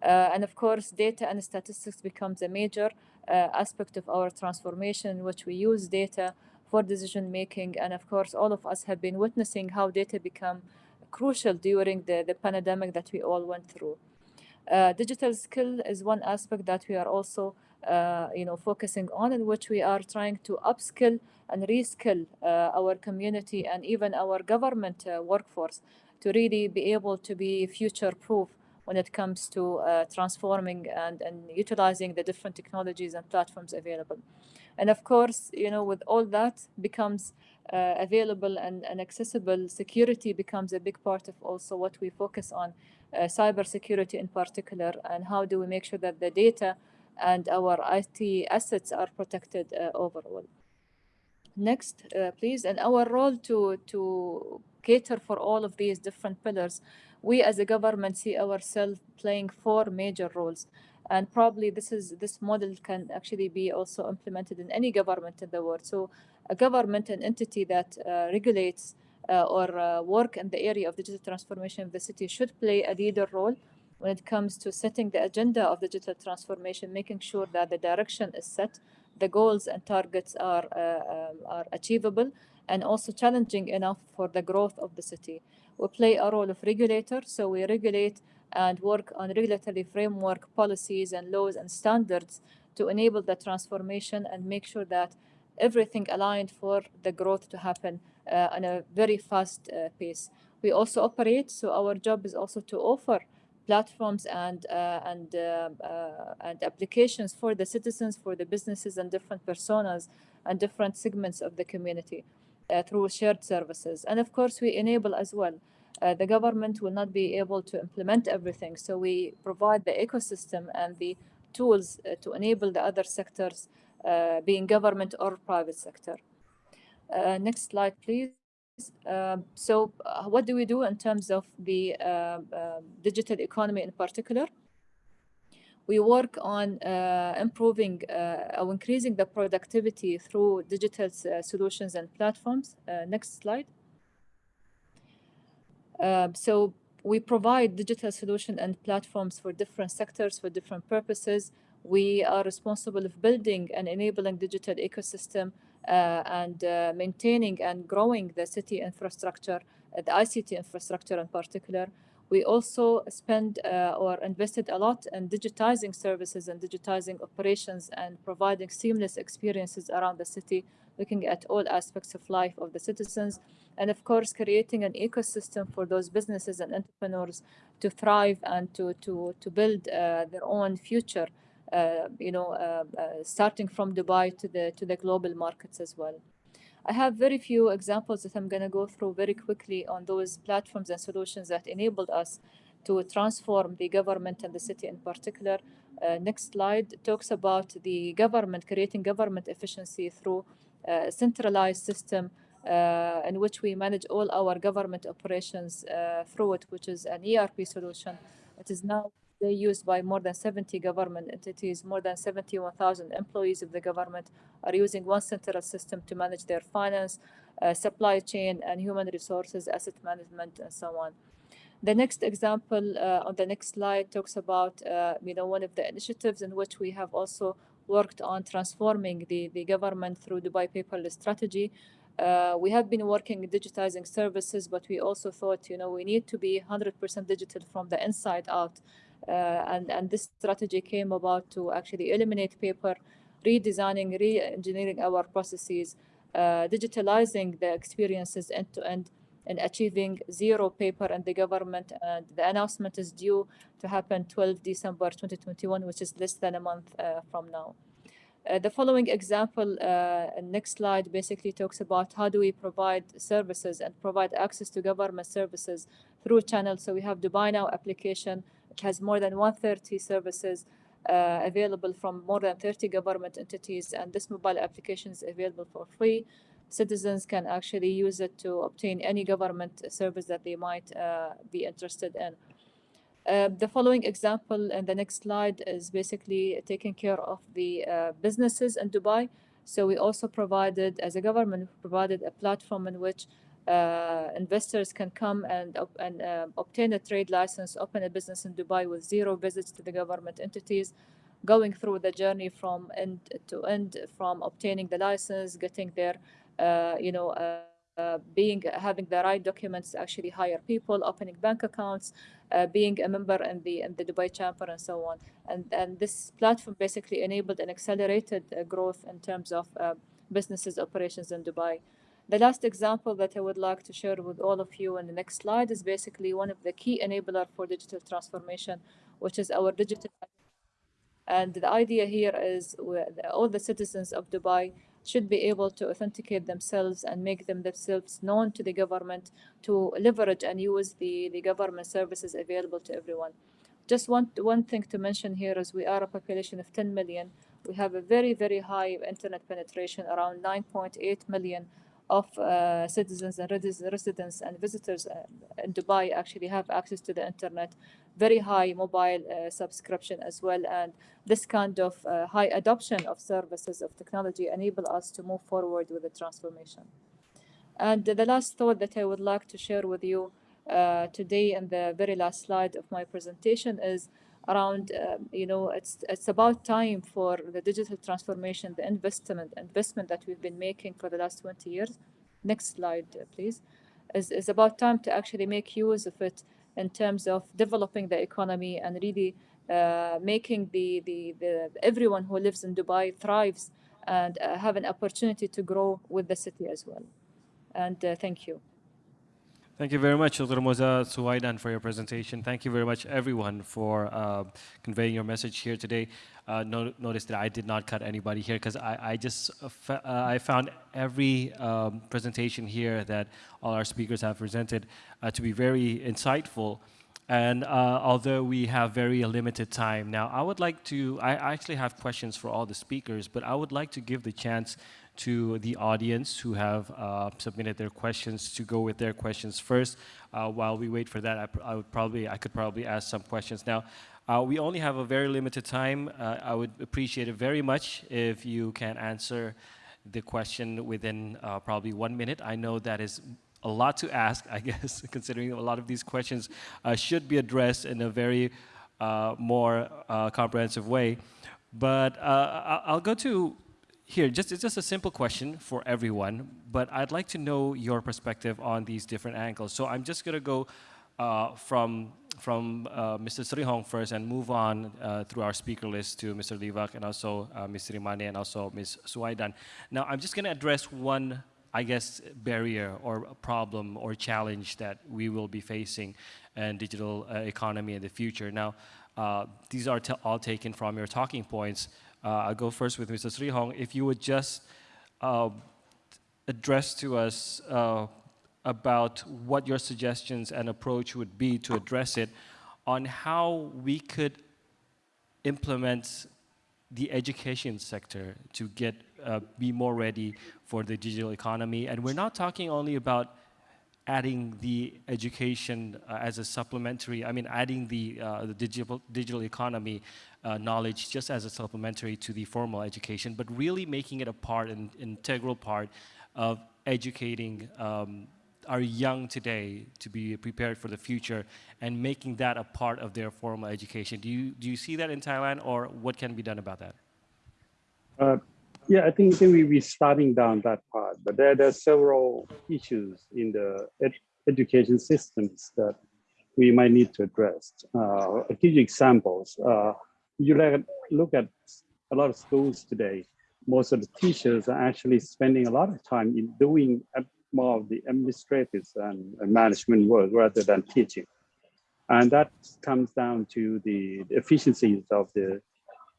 Uh, and of course, data and statistics becomes a major uh, aspect of our transformation in which we use data for decision making. And of course, all of us have been witnessing how data become crucial during the, the pandemic that we all went through. Uh, digital skill is one aspect that we are also uh, you know, focusing on in which we are trying to upskill and reskill uh, our community and even our government uh, workforce to really be able to be future proof when it comes to uh, transforming and, and utilizing the different technologies and platforms available. And of course, you know, with all that becomes uh, available and, and accessible, security becomes a big part of also what we focus on, uh, cyber security in particular, and how do we make sure that the data and our IT assets are protected uh, overall. Next, uh, please. And our role to, to cater for all of these different pillars, we as a government see ourselves playing four major roles and probably this is this model can actually be also implemented in any government in the world. So a government an entity that uh, regulates uh, or uh, work in the area of digital transformation of the city should play a leader role when it comes to setting the agenda of digital transformation making sure that the direction is set the goals and targets are uh, um, are achievable and also challenging enough for the growth of the city. We play a role of regulator so we regulate and work on regulatory framework policies and laws and standards to enable the transformation and make sure that everything aligned for the growth to happen uh, on a very fast uh, pace. We also operate, so our job is also to offer platforms and uh, and uh, uh, and applications for the citizens, for the businesses and different personas and different segments of the community uh, through shared services. And of course, we enable as well uh, the government will not be able to implement everything. So we provide the ecosystem and the tools uh, to enable the other sectors, uh, being government or private sector. Uh, next slide, please. Um, so uh, what do we do in terms of the um, digital economy in particular? We work on uh, improving or increasing the productivity through digital solutions and platforms. next slide. Um, so we provide digital solution and platforms for different sectors for different purposes. We are responsible of building and enabling digital ecosystem uh, and uh, maintaining and growing the city infrastructure, uh, the ICT infrastructure in particular. We also spend uh, or invested a lot in digitizing services and digitizing operations and providing seamless experiences around the city, looking at all aspects of life of the citizens and of course creating an ecosystem for those businesses and entrepreneurs to thrive and to to to build uh, their own future uh, you know uh, uh starting from dubai to the to the global markets as well i have very few examples that i'm going to go through very quickly on those platforms and solutions that enabled us to transform the government and the city in particular uh, next slide talks about the government creating government efficiency through a centralized system uh, in which we manage all our government operations uh, through it, which is an ERP solution. It is now used by more than 70 government entities, more than 71,000 employees of the government are using one central system to manage their finance, uh, supply chain, and human resources, asset management, and so on. The next example uh, on the next slide talks about, uh, you know, one of the initiatives in which we have also worked on transforming the, the government through the Dubai paperless strategy, uh, we have been working digitizing services, but we also thought, you know, we need to be 100% digital from the inside out. Uh, and, and this strategy came about to actually eliminate paper, redesigning, re-engineering our processes, uh, digitalizing the experiences end to end, and achieving zero paper in the government. And the announcement is due to happen 12 December 2021, which is less than a month uh, from now. Uh, the following example, uh, next slide, basically talks about how do we provide services and provide access to government services through channels. So we have Dubai Now application. Has more than 130 services uh, available from more than 30 government entities. And this mobile application is available for free. Citizens can actually use it to obtain any government service that they might uh, be interested in. Uh, the following example and the next slide is basically taking care of the uh, businesses in Dubai. So we also provided, as a government, provided a platform in which uh, investors can come and, and uh, obtain a trade license, open a business in Dubai with zero visits to the government entities, going through the journey from end to end, from obtaining the license, getting their, uh, you know, uh, uh, being having the right documents actually hire people, opening bank accounts, uh, being a member in the in the Dubai Chamber, and so on. And and this platform basically enabled an accelerated growth in terms of businesses operations in Dubai. The last example that I would like to share with all of you in the next slide is basically one of the key enabler for digital transformation, which is our digital. And the idea here is all the citizens of Dubai should be able to authenticate themselves and make them themselves known to the government to leverage and use the, the government services available to everyone. Just one, one thing to mention here is we are a population of 10 million. We have a very, very high internet penetration, around 9.8 million of uh, citizens and residents and visitors uh, in Dubai actually have access to the internet, very high mobile uh, subscription as well. And this kind of high adoption of services of technology enable us to move forward with the transformation. And the last thought that I would like to share with you today in the very last slide of my presentation is around, uh, you know, it's it's about time for the digital transformation, the investment investment that we've been making for the last 20 years. Next slide, uh, please. Is is about time to actually make use of it in terms of developing the economy and really uh, making the, the the everyone who lives in Dubai thrives and uh, have an opportunity to grow with the city as well. And uh, thank you. Thank you very much, Dr. Moza Suwaidan, for your presentation. Thank you very much, everyone, for uh, conveying your message here today. Uh, no, notice that I did not cut anybody here because I, I, just uh, I found every um, presentation here that all our speakers have presented uh, to be very insightful. And uh, although we have very limited time now, I would like to, I actually have questions for all the speakers, but I would like to give the chance to the audience who have uh, submitted their questions to go with their questions first. Uh, while we wait for that, I, I, would probably, I could probably ask some questions. Now, uh, we only have a very limited time. Uh, I would appreciate it very much if you can answer the question within uh, probably one minute. I know that is a lot to ask, (laughs) I guess, considering a lot of these questions uh, should be addressed in a very more comprehensive way. But I'll go to here, just it's just a simple question for everyone, but I'd like to know your perspective on these different angles. So I'm just gonna go uh, from from uh, Mr. Srihong first and move on uh, through our speaker list to Mr. Livak and also uh, Ms. Rimane and also Ms. Suwaidan. Now I'm just gonna address one, I guess, barrier or problem or challenge that we will be facing in digital uh, economy in the future. Now, uh, these are all taken from your talking points. Uh, I'll go first with Mr. Srihong. If you would just uh, address to us uh, about what your suggestions and approach would be to address it on how we could implement the education sector to get uh, be more ready for the digital economy. And we're not talking only about adding the education uh, as a supplementary, I mean, adding the, uh, the digital, digital economy uh, knowledge just as a supplementary to the formal education, but really making it a part, an integral part of educating um, our young today to be prepared for the future and making that a part of their formal education. Do you, do you see that in Thailand or what can be done about that? Yeah, I think, I think we, we're starting down that part, but there, there are several issues in the ed education systems that we might need to address. Uh, I'll give you examples. Uh, you look at a lot of schools today, most of the teachers are actually spending a lot of time in doing more of the administrative and management work rather than teaching. And that comes down to the efficiencies of the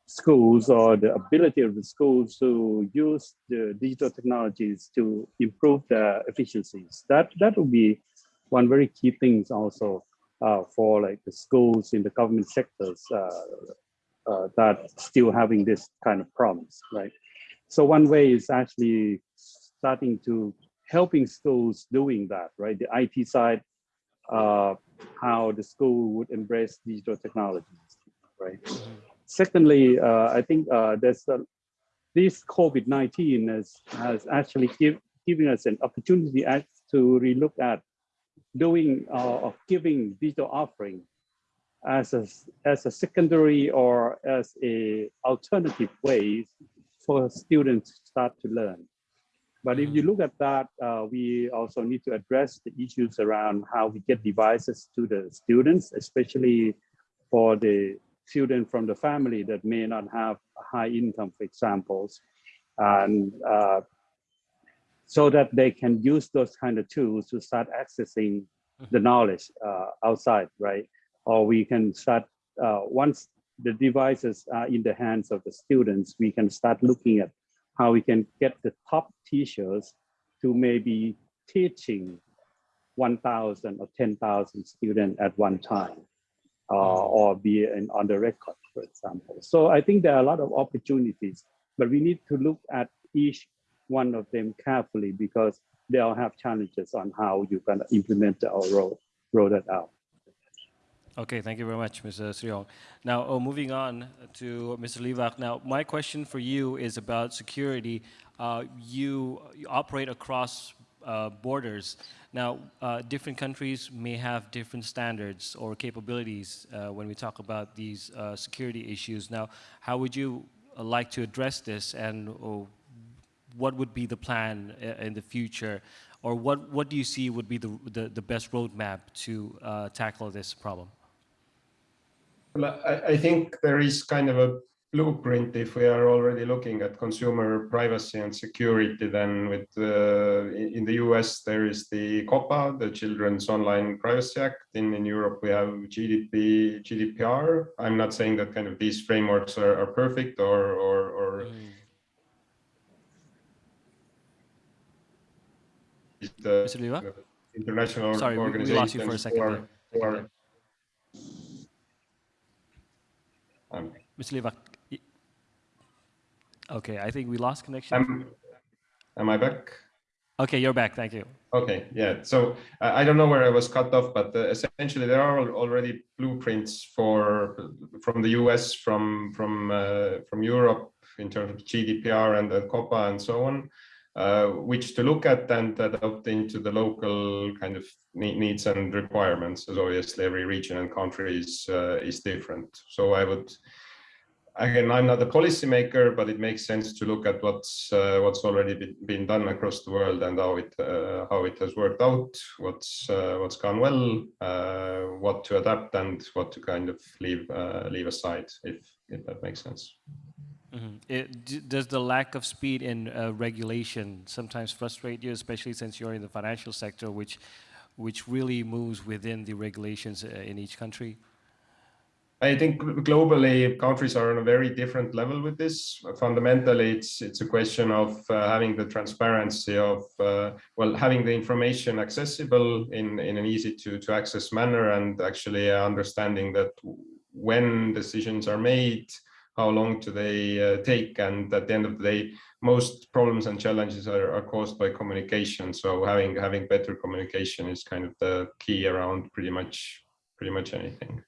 schools or the ability of the schools to use the digital technologies to improve their efficiencies. That that would be one very key things also uh, for like the schools in the government sectors uh, uh, that still having this kind of problems, right? So one way is actually starting to helping schools doing that, right? The IT side uh, how the school would embrace digital technologies, right? Secondly, uh, I think uh, there's a, this COVID-19 has, has actually give, given us an opportunity to relook at doing uh, giving digital offering as a, as a secondary or as a alternative way for students to start to learn. But if you look at that, uh, we also need to address the issues around how we get devices to the students, especially for the student from the family that may not have high income, for examples, and uh, so that they can use those kind of tools to start accessing the knowledge uh, outside, right? Or we can start, uh, once the devices are in the hands of the students, we can start looking at how we can get the top teachers to maybe teaching 1,000 or 10,000 students at one time, uh, or be in, on the record, for example. So I think there are a lot of opportunities, but we need to look at each one of them carefully because they all have challenges on how you can implement or roll, roll that out. Okay, thank you very much, Mr. Srihong. Now, oh, moving on to Mr. Livak. Now, my question for you is about security. Uh, you, you, operate across uh, borders. Now, uh, different countries may have different standards or capabilities uh, when we talk about these uh, security issues. Now, how would you uh, like to address this and oh, what would be the plan in the future? Or what, what do you see would be the, the, the best roadmap to tackle this problem? Well, I, I, think there is kind of a blueprint if we are already looking at consumer privacy and security then with uh, in the US there is the COPPA the Children's Online Privacy Act in, in Europe we have GDP GDPR I'm not saying that kind of these frameworks are, are perfect or or, or mm. the international Sorry, organizations we lost you for a second. Or, or, um, Mr. Livak, okay, I think we lost connection. Am I back? Okay, you're back. Thank you. Okay, yeah. So uh, I don't know where I was cut off, but uh, essentially there are already blueprints for from the US, from from uh, from Europe in terms of GDPR and the COPPA and so on, uh, which to look at and adopt into the local kind of needs and requirements, as obviously every region and country is uh, is different. So I would again, I'm not a policymaker, but it makes sense to look at what's uh, what's already been, been, done across the world and how it uh, how it has worked out, what's uh, what's gone well, uh, what to adapt, and what to kind of leave uh, leave aside, if if that makes sense. Mm -hmm. it, does the lack of speed in uh, regulation sometimes frustrate you, especially since you're in the financial sector, which which really moves within the regulations in each country? I think globally countries are on a very different level with this. Fundamentally, it's it's a question of uh, having the transparency of uh, well having the information accessible in in an easy to to access manner and actually understanding that when decisions are made, how long do they uh, take, and at the end of the day, most problems and challenges are, are caused by communication. So having having better communication is kind of the key around pretty much pretty much anything.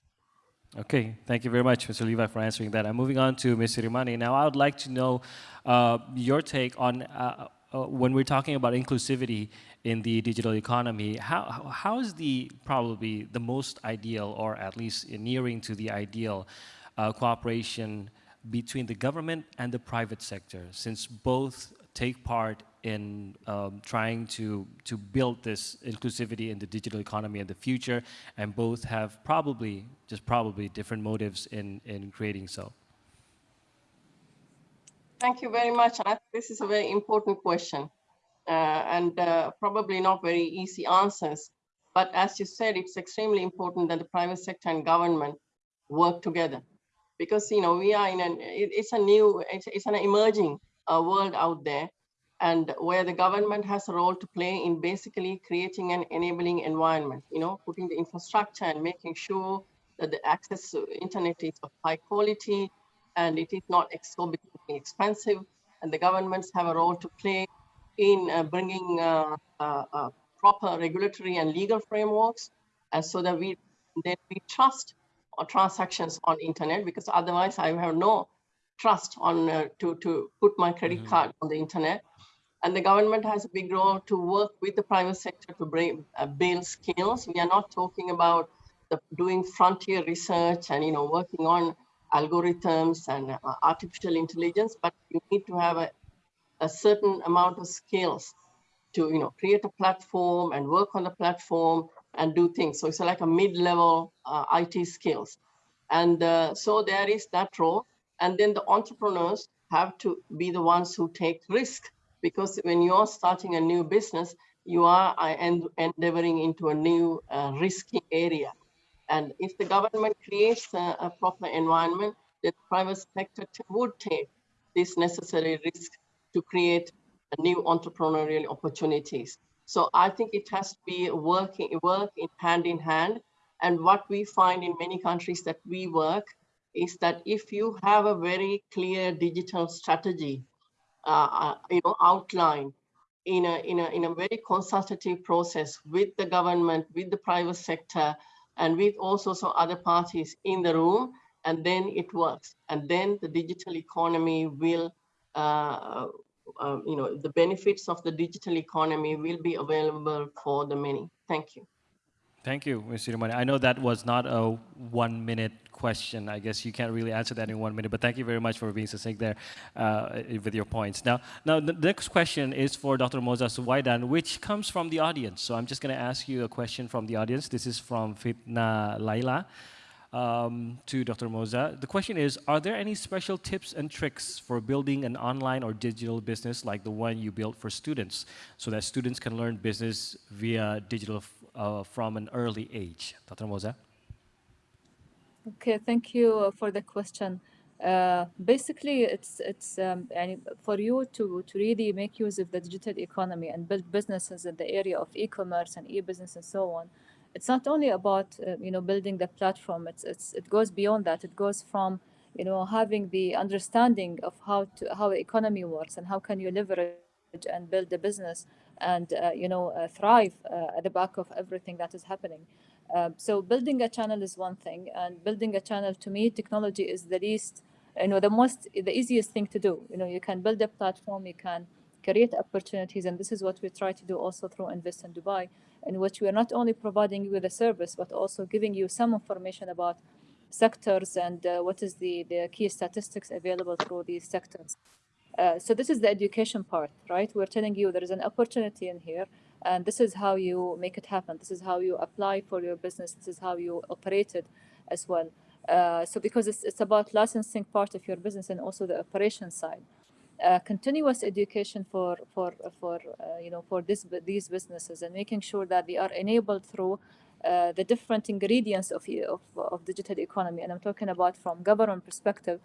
Okay, thank you very much, Mr. Levi, for answering that. I'm moving on to Ms. Rimani. Now, I would like to know uh, your take on uh, uh, when we're talking about inclusivity in the digital economy, how, how is the probably the most ideal, or at least nearing to the ideal, uh, cooperation between the government and the private sector, since both take part in um, trying to, to build this inclusivity in the digital economy in the future, and both have probably, just probably, different motives in, in creating so. Thank you very much. This is a very important question uh, and uh, probably not very easy answers. But as you said, it's extremely important that the private sector and government work together because, you know, we are in an, it, it's a new, it's, it's an emerging uh, world out there and where the government has a role to play in basically creating an enabling environment, you know, putting the infrastructure and making sure that the access to internet is of high quality and it is not exorbitantly expensive. And the governments have a role to play in uh, bringing uh, uh, uh proper regulatory and legal frameworks and so that we then we trust or transactions on internet because otherwise I have no trust on uh, to to put my credit Mhm. card on the internet. And the government has a big role to work with the private sector to bring uh, build skills. We are not talking about the doing frontier research and you know working on algorithms and uh, artificial intelligence, but you need to have a, a certain amount of skills to you know create a platform and work on the platform and do things. So it's like a mid-level uh, IT skills. And uh, so there is that role. And then the entrepreneurs have to be the ones who take risk because when you're starting a new business, you are uh, endeavoring into a new uh, risky area. And if the government creates a, a proper environment, the private sector would take this necessary risk to create new entrepreneurial opportunities. So I think it has to be working work in hand in hand. And what we find in many countries that we work is that if you have a very clear digital strategy, uh, uh, you know, outline in a in a in a very consultative process with the government, with the private sector, and with also some other parties in the room, and then it works. And then the digital economy will uh, um, you know, the benefits of the digital economy will be available for the many. Thank you. Thank you, Mr. Sirimane. I know that was not a one minute question. I guess you can't really answer that in one minute, but thank you very much for being succinct there uh, with your points. Now, now the next question is for Dr. Moza Suwaidan, which comes from the audience. So I'm just going to ask you a question from the audience. This is from Fitna Laila um, to Dr. Moza. The question is, are there any special tips and tricks for building an online or digital business like the one you built for students so that students can learn business via digital uh, from an early age? Dr. Moza? Okay, thank you uh, for the question. Uh, basically, it's it's um, for you to to really make use of the digital economy and build businesses in the area of e-commerce and e-business and so on. It's not only about uh, you know building the platform. It's it's it goes beyond that. It goes from you know having the understanding of how to how the economy works and how can you leverage and build a business and uh, you know uh, thrive uh, at the back of everything that is happening. Um, so building a channel is one thing, and building a channel to me, technology is the least, you know, the most, the easiest thing to do. You know, you can build a platform, you can create opportunities, and this is what we try to do also through Invest in Dubai, in which we are not only providing you with a service, but also giving you some information about sectors and uh, what is the, the key statistics available through these sectors. Uh, so this is the education part, right? We're telling you there is an opportunity in here, and this is how you make it happen. This is how you apply for your business. This is how you operate it as well. Uh, so because it's, it's about licensing part of your business and also the operation side. Uh, continuous education for for for uh, you know for this these businesses and making sure that they are enabled through uh, the different ingredients of, of of digital economy and I'm talking about from government perspective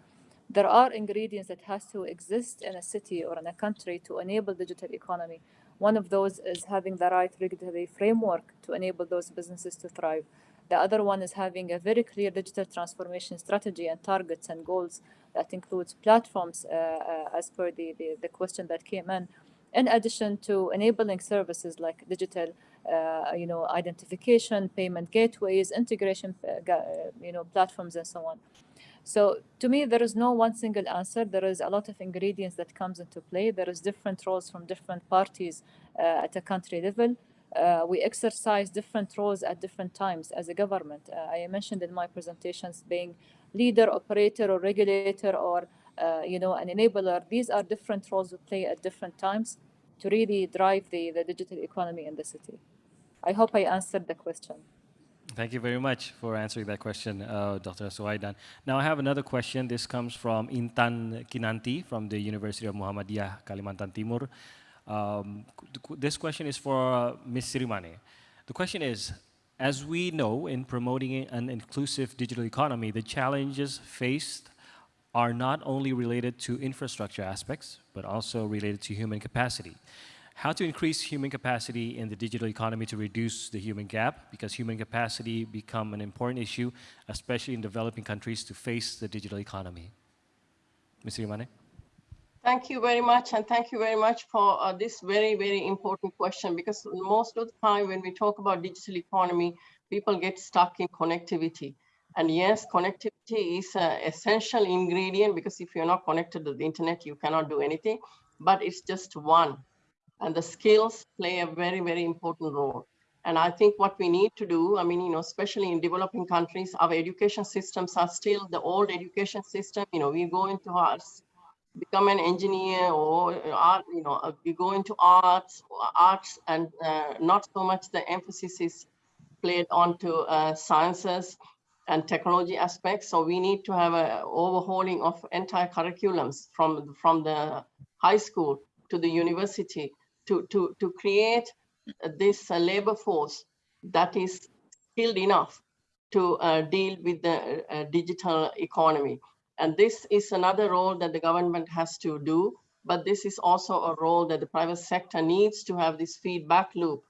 there are ingredients that has to exist in a city or in a country to enable digital economy. One of those is having the right regulatory framework to enable those businesses to thrive. The other one is having a very clear digital transformation strategy and targets and goals that includes platforms uh, uh, as per the, the, the, question that came in, in addition to enabling services like digital uh, you know, identification, payment gateways, integration, uh, you know, platforms and so on. So to me, there is no one single answer. There is a lot of ingredients that comes into play. There is different roles from different parties uh, at a country level. Uh, we exercise different roles at different times as a government. Uh, I mentioned in my presentations being leader, operator, or regulator, or uh, you know, an enabler. These are different roles we play at different times to really drive the, the digital economy in the city. I hope I answered the question. Thank you very much for answering that question, uh, Dr. Suwaidan. Now I have another question. This comes from Intan Kinanti from the University of Muhammadiyah, Kalimantan Timur. Um, this question is for uh, Ms. Sirimane. The question is, as we know in promoting an inclusive digital economy, the challenges faced are not only related to infrastructure aspects, but also related to human capacity how to increase human capacity in the digital economy to reduce the human gap, because human capacity become an important issue, especially in developing countries to face the digital economy. Ms. Rimane? Thank you very much, and thank you very much for uh, this very, very important question, because most of the time when we talk about digital economy, people get stuck in connectivity. And yes, connectivity is an essential ingredient because if you're not connected to the internet, you cannot do anything, but it's just one. And the skills play a very, very important role. And I think what we need to do, I mean, you know, especially in developing countries, our education systems are still the old education system. You know, we go into arts, become an engineer or art, you know, uh, we go into arts, arts and uh, not so much the emphasis is played onto uh, sciences and technology aspects. So we need to have a overhauling of entire curriculums from, from the high school to the university to, to, to create this uh, labor force that is skilled enough to uh, deal with the uh, digital economy. And this is another role that the government has to do, but this is also a role that the private sector needs to have this feedback loop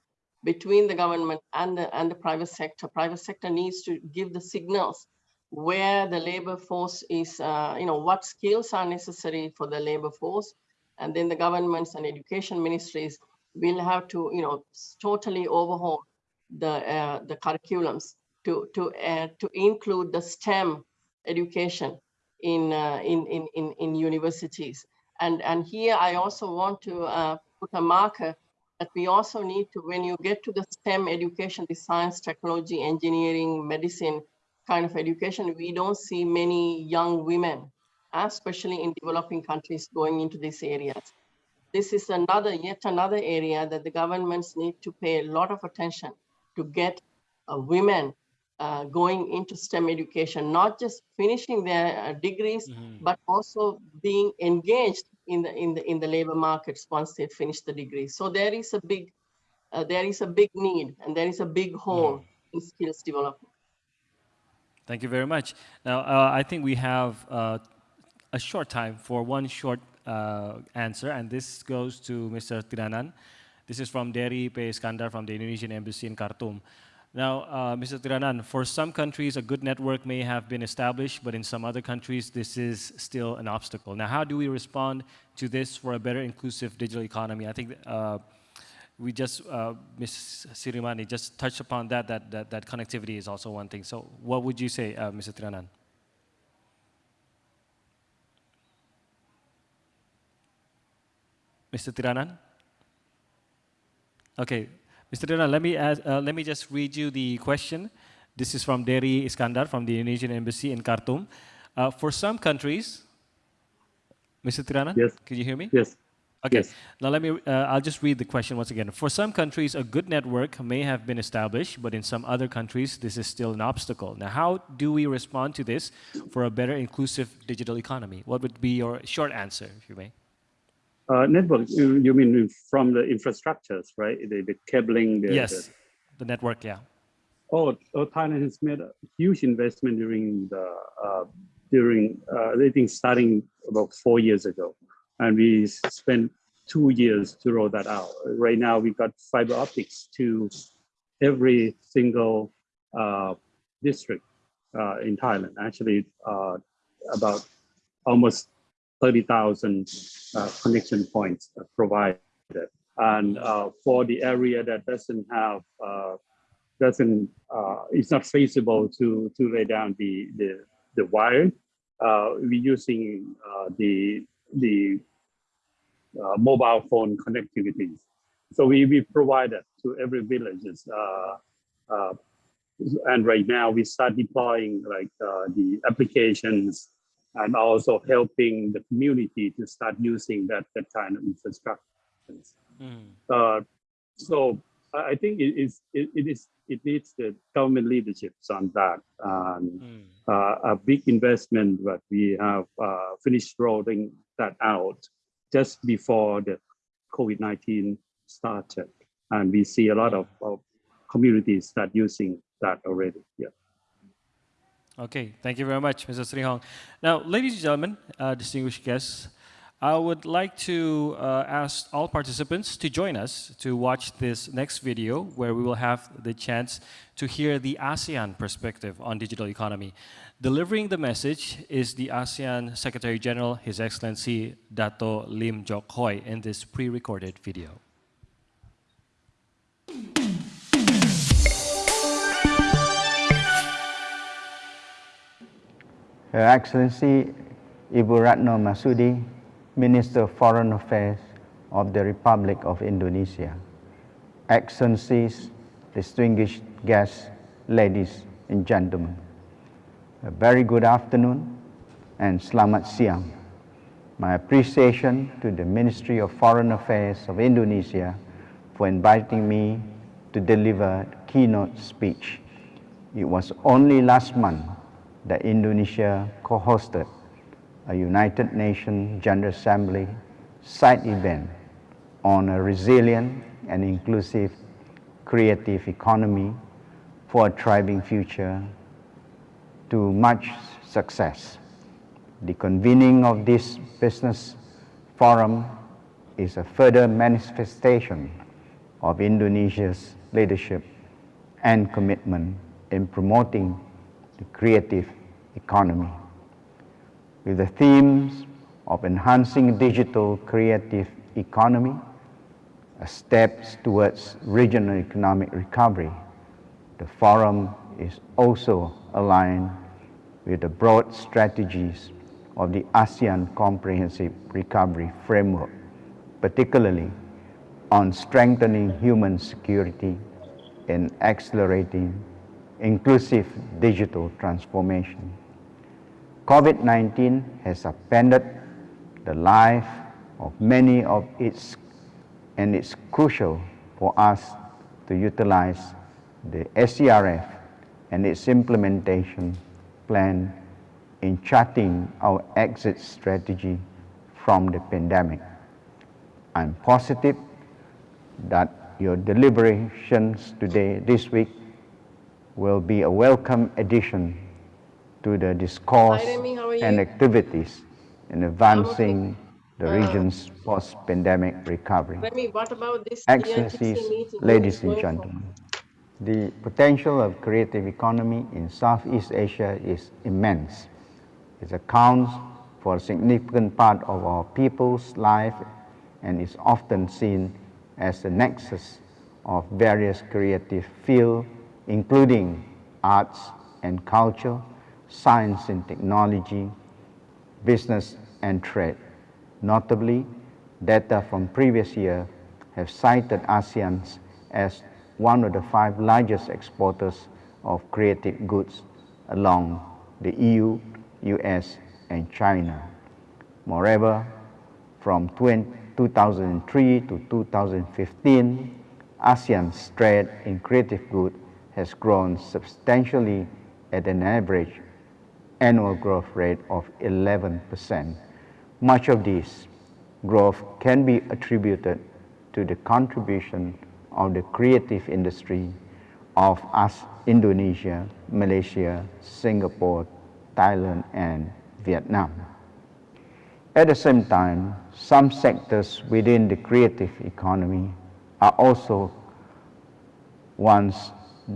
between the government and the, and the private sector. Private sector needs to give the signals where the labor force is, uh, you know, what skills are necessary for the labor force. And then the governments and education ministries will have to, you know, totally overhaul the uh, the curriculums to to uh, to include the STEM education in uh, in, in in in universities. And and here I also want to uh, put a marker that we also need to, when you get to the STEM education, the science, technology, engineering, medicine kind of education, we don't see many young women, especially in developing countries going into these areas this is another, yet another area that the governments need to pay a lot of attention to get uh, women uh, going into STEM education, not just finishing their uh, degrees, mm -hmm. but also being engaged in the in the in the labor markets once they finish the degree. So there is a big uh, there is a big need and there is a big hole mm -hmm. in skills development. Thank you very much. Now uh, I think we have uh, a short time for one short uh, answer, and this goes to Mr. Tiranan. This is from Dery P. From the Indonesian Embassy in Khartoum. Now, uh, Mr. Tiranan, for some countries, a good network may have been established, but in some other countries, this is still an obstacle. Now, how do we respond to this for a better inclusive digital economy? I think uh, we just, uh, Ms. Sirimane just touched upon that, that, that, that connectivity is also one thing. So what would you say, uh, Mr. Tiranan? Mr. Tiranan? Okay, Mr. Tiranan, let me, ask, uh, let me just read you the question. This is from Dery Iskandar from the Indonesian Embassy in Khartoum. Uh, for some countries, Mr. Tiranan? Yes. Can you hear me? Yes. Okay. Yes. Now let me, uh, I'll just read the question once again. For some countries, a good network may have been established, but in some other countries, this is still an obstacle. Now, how do we respond to this for a better inclusive digital economy? What would be your short answer, if you may? Uh, network, you, you, mean from the infrastructures, right? The, the cabling. The, yes, the, the, network, yeah. Oh, oh, Thailand has made a huge investment during the, uh, during, uh, I think starting about four years ago. And we spent two years to roll that out. Right now we've got fiber optics to every single uh, district uh, in Thailand. Actually, uh, about almost 30,000 uh, connection points provided. And uh, for the area that doesn't have, uh, doesn't, uh, it's not feasible to, to lay down the, the, the wire, uh, we're using uh, the, the mobile phone connectivity. So we, we provide that to every villages. and right now we start deploying like the applications and also helping the community to start using that, that kind of infrastructure. Mm. Uh, so I think it is it, it is it needs the government leadership on that and mm. uh, a big investment that we have uh, finished rolling that out just before the COVID-19 started and we see a lot of, of communities start using that already. Yeah. Okay, thank you very much, Mr. Srihong. Now, ladies and gentlemen, uh, distinguished guests, I would like to uh, ask all participants to join us to watch this next video where we will have the chance to hear the ASEAN perspective on digital economy. Delivering the message is the ASEAN Secretary General, His Excellency Dato Lim Jock Hoi in this pre-recorded video. Her Excellency Ibu Retno Marsudi, Minister of Foreign Affairs of the Republic of Indonesia, Excellencies, distinguished guests, ladies and gentlemen, a very good afternoon and selamat siang. My appreciation to the Ministry of Foreign Affairs of Indonesia for inviting me to deliver keynote speech. It was only last month that Indonesia co-hosted a United Nations General Assembly side event on a resilient and inclusive creative economy for a thriving future to much success. The convening of this business forum is a further manifestation of Indonesia's leadership and commitment in promoting the creative economy. With the themes of enhancing digital creative economy, steps towards regional economic recovery, the forum is also aligned with the broad strategies of the ASEAN Comprehensive Recovery Framework, particularly on strengthening human security and accelerating inclusive digital transformation. COVID-19 has upended the life of many of its and it's crucial for us to utilize the ACRF and its implementation plan in charting our exit strategy from the pandemic. I'm positive that your deliberations today, this week, will be a welcome addition to the discourse Hi, Remy, how are and activities in advancing the region's uh, post-pandemic recovery. Remy, what about this UNGC Excellencies, ladies and is going for? gentlemen, the potential of creative economy in Southeast Asia is immense. It accounts for a significant part of our people's life and is often seen as the nexus of various creative fields, including arts and culture, science and technology, business and trade. Notably, data from previous year have cited ASEAN as one of the five largest exporters of creative goods along the EU, US, and China. Moreover, from 2003 to 2015, ASEAN's trade in creative goods has grown substantially at an average annual growth rate of 11%. Much of this growth can be attributed to the contribution of the creative industry of us, Indonesia, Malaysia, Singapore, Thailand, and Vietnam. At the same time, some sectors within the creative economy are also ones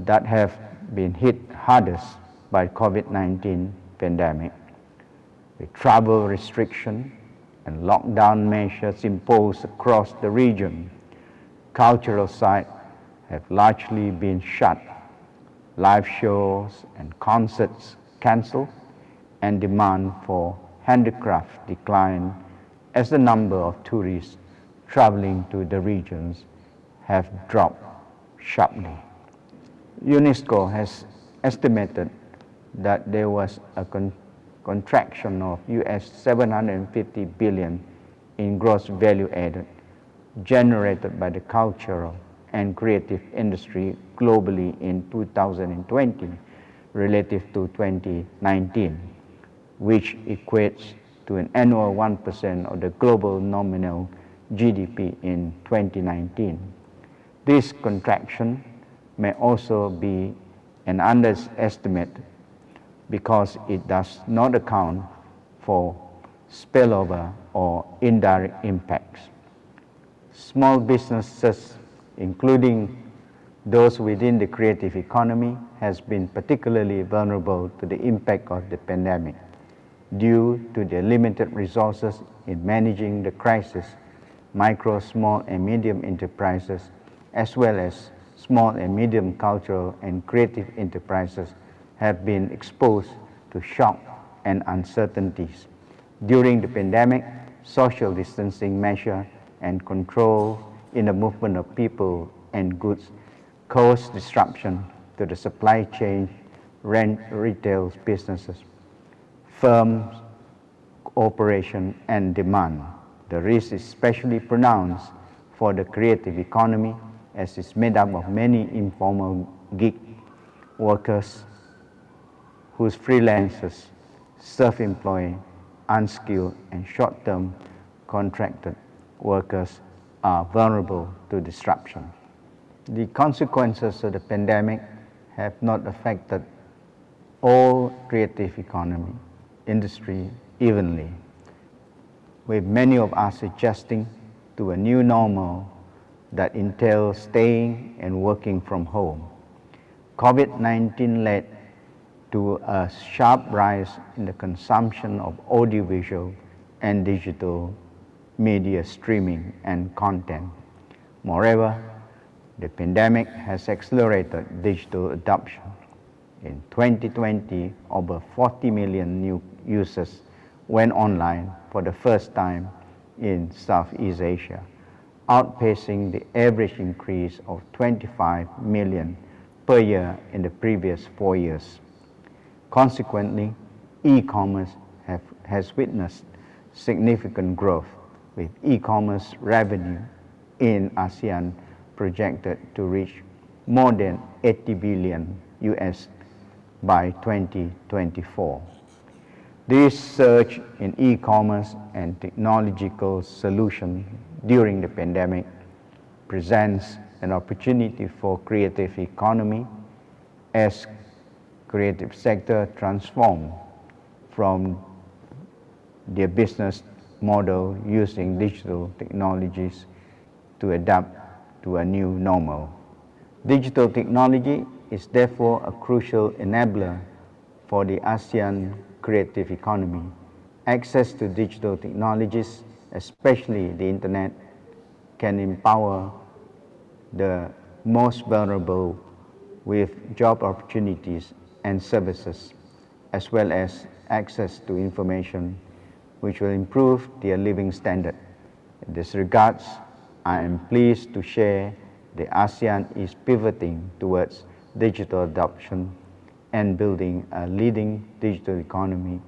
that have been hit hardest by COVID-19 pandemic. With travel restriction and lockdown measures imposed across the region, cultural sites have largely been shut, live shows and concerts cancelled, and demand for handicraft declined as the number of tourists traveling to the regions have dropped sharply. UNESCO has estimated that there was a con contraction of US 750 billion in gross value added generated by the cultural and creative industry globally in 2020 relative to 2019, which equates to an annual 1% of the global nominal GDP in 2019. This contraction may also be an underestimate because it does not account for spillover or indirect impacts. Small businesses, including those within the creative economy, has been particularly vulnerable to the impact of the pandemic due to their limited resources in managing the crisis. Micro, small, and medium enterprises, as well as small and medium cultural and creative enterprises have been exposed to shock and uncertainties. During the pandemic, social distancing measure and control in the movement of people and goods caused disruption to the supply chain, rent, retail businesses, firms, operation and demand. The risk is especially pronounced for the creative economy as it's made up of many informal gig workers whose freelancers, self-employed, unskilled and short-term contracted workers are vulnerable to disruption. The consequences of the pandemic have not affected all creative economy, industry evenly, with many of us adjusting to a new normal that entails staying and working from home. COVID-19 led to a sharp rise in the consumption of audiovisual and digital media streaming and content. Moreover, the pandemic has accelerated digital adoption. In 2020, over 40 million new users went online for the first time in Southeast Asia, outpacing the average increase of 25 million per year in the previous four years. Consequently, e-commerce has witnessed significant growth with e-commerce revenue in ASEAN projected to reach more than 80 billion US by 2024. This surge in e-commerce and technological solution during the pandemic presents an opportunity for creative economy as creative sector transform from their business model using digital technologies to adapt to a new normal. Digital technology is therefore a crucial enabler for the ASEAN creative economy. Access to digital technologies, especially the internet, can empower the most vulnerable with job opportunities and services, as well as access to information which will improve their living standard. In this regards, I am pleased to share the ASEAN is pivoting towards digital adoption and building a leading digital economy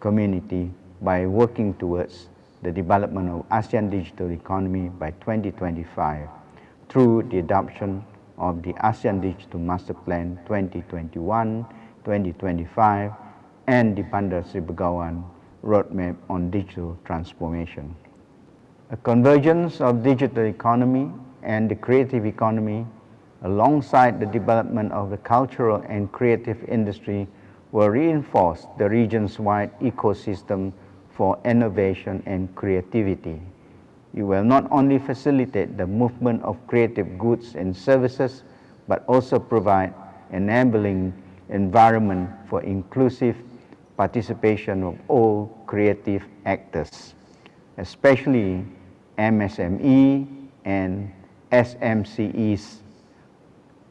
community by working towards the development of ASEAN digital economy by 2025 through the adoption of the ASEAN Digital Master Plan 2021-2025 and the Bandar Sri Begawan Roadmap on Digital Transformation. A convergence of digital economy and the creative economy alongside the development of the cultural and creative industry will reinforce the region's wide ecosystem for innovation and creativity. You will not only facilitate the movement of creative goods and services, but also provide an enabling environment for inclusive participation of all creative actors, especially MSME and SMCEs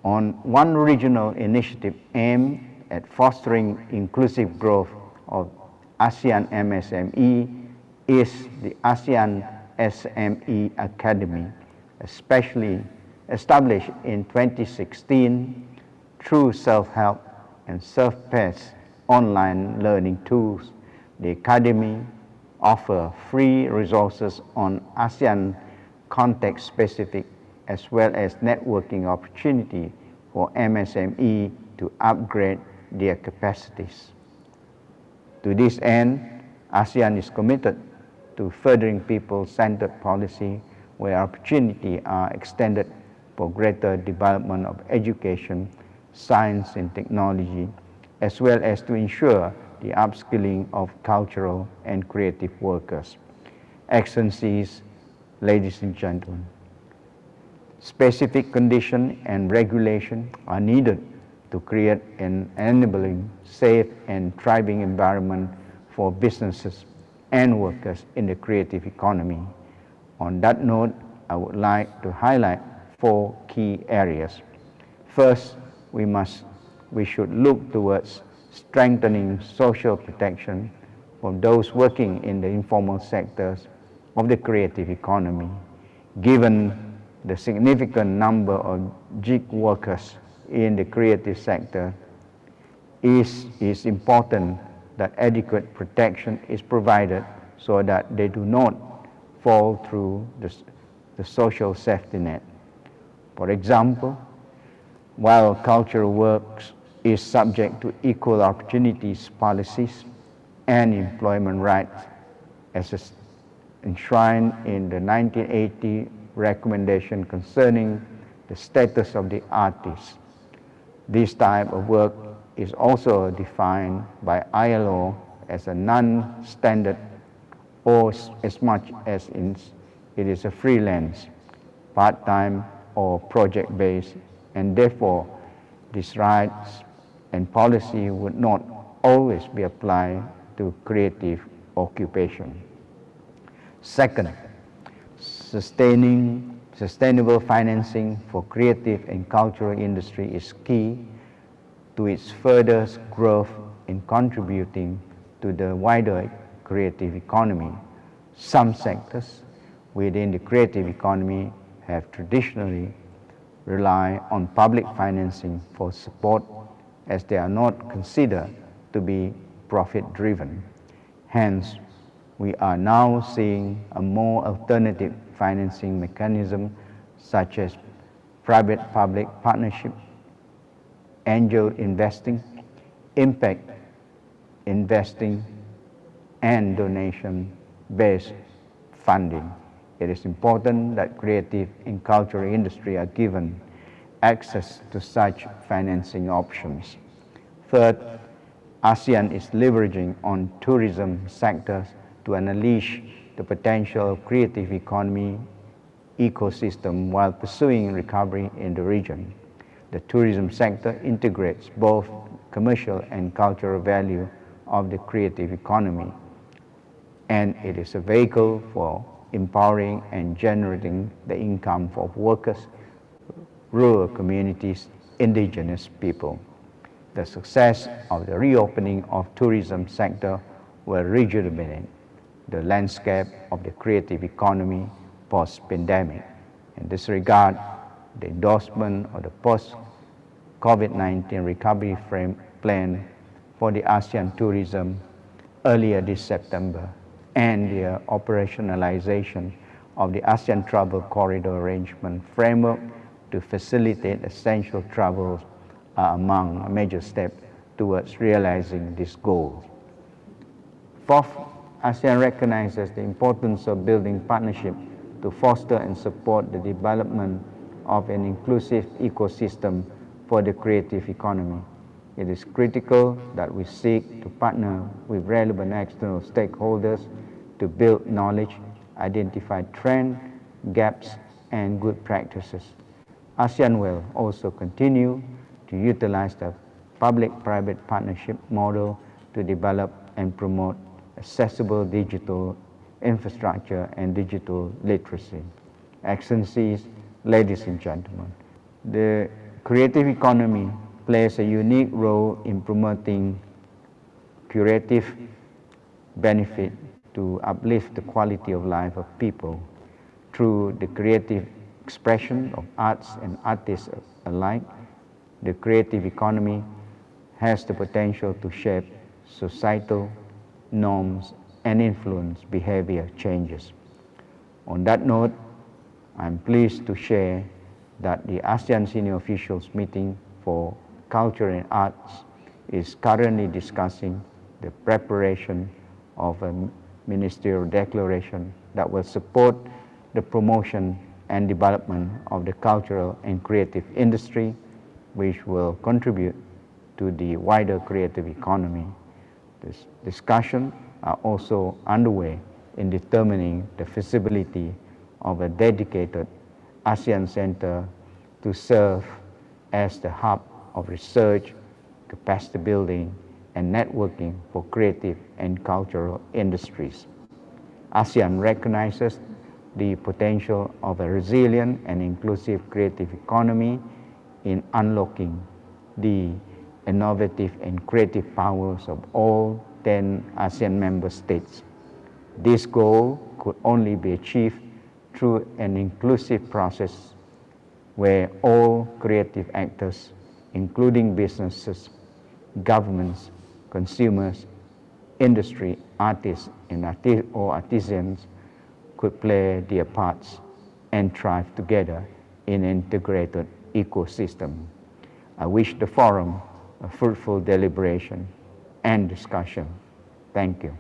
on one regional initiative aimed at fostering inclusive growth of ASEAN MSME is the ASEAN SME Academy, especially established in 2016 through self-help and self-paced online learning tools. The Academy offers free resources on ASEAN context-specific as well as networking opportunity for MSME to upgrade their capacities. To this end, ASEAN is committed to furthering people-centered policy where opportunity are extended for greater development of education, science and technology, as well as to ensure the upskilling of cultural and creative workers. Excellencies, ladies and gentlemen, specific condition and regulation are needed to create an enabling, safe and thriving environment for businesses and workers in the creative economy. On that note, I would like to highlight four key areas. First, we must we should look towards strengthening social protection for those working in the informal sectors of the creative economy, given the significant number of gig workers in the creative sector, is, is important that adequate protection is provided so that they do not fall through the, the social safety net. For example, while cultural works is subject to equal opportunities policies and employment rights as is enshrined in the 1980 recommendation concerning the status of the artist. This type of work is also defined by ILO as a non-standard or as much as it is a freelance, part-time or project-based and therefore these rights and policy would not always be applied to creative occupation. Second, sustaining sustainable financing for creative and cultural industry is key to its further growth in contributing to the wider creative economy. Some sectors within the creative economy have traditionally rely on public financing for support as they are not considered to be profit driven. Hence, we are now seeing a more alternative financing mechanism such as private-public partnership, angel investing, impact investing, and donation-based funding it is important that creative and cultural industry are given access to such financing options. Third, ASEAN is leveraging on tourism sectors to unleash the potential of creative economy ecosystem while pursuing recovery in the region. The tourism sector integrates both commercial and cultural value of the creative economy and it is a vehicle for empowering and generating the income for workers, rural communities, indigenous people. The success of the reopening of tourism sector will rejuvenate the landscape of the creative economy post-pandemic. In this regard, the endorsement of the post-COVID-19 recovery frame plan for the ASEAN tourism earlier this September and the operationalization of the ASEAN Travel Corridor Arrangement framework to facilitate essential travels are among a major step towards realizing this goal. Fourth, ASEAN recognizes the importance of building partnership to foster and support the development of an inclusive ecosystem for the creative economy. It is critical that we seek to partner with relevant external stakeholders to build knowledge, identify trends, gaps, and good practices. ASEAN will also continue to utilize the public-private partnership model to develop and promote accessible digital infrastructure and digital literacy. Excellencies, ladies and gentlemen, the creative economy plays a unique role in promoting curative benefit to uplift the quality of life of people through the creative expression of arts and artists alike. The creative economy has the potential to shape societal norms and influence behavior changes. On that note, I'm pleased to share that the ASEAN Senior Officials Meeting for Culture and Arts is currently discussing the preparation of a ministerial declaration that will support the promotion and development of the cultural and creative industry, which will contribute to the wider creative economy. This discussion are also underway in determining the feasibility of a dedicated ASEAN Center to serve as the hub of research, capacity building, and networking for creative and cultural industries. ASEAN recognizes the potential of a resilient and inclusive creative economy in unlocking the innovative and creative powers of all 10 ASEAN member states. This goal could only be achieved through an inclusive process where all creative actors, including businesses, governments, consumers, industry, artists, and arti or artisans could play their parts and thrive together in an integrated ecosystem. I wish the forum a fruitful deliberation and discussion. Thank you.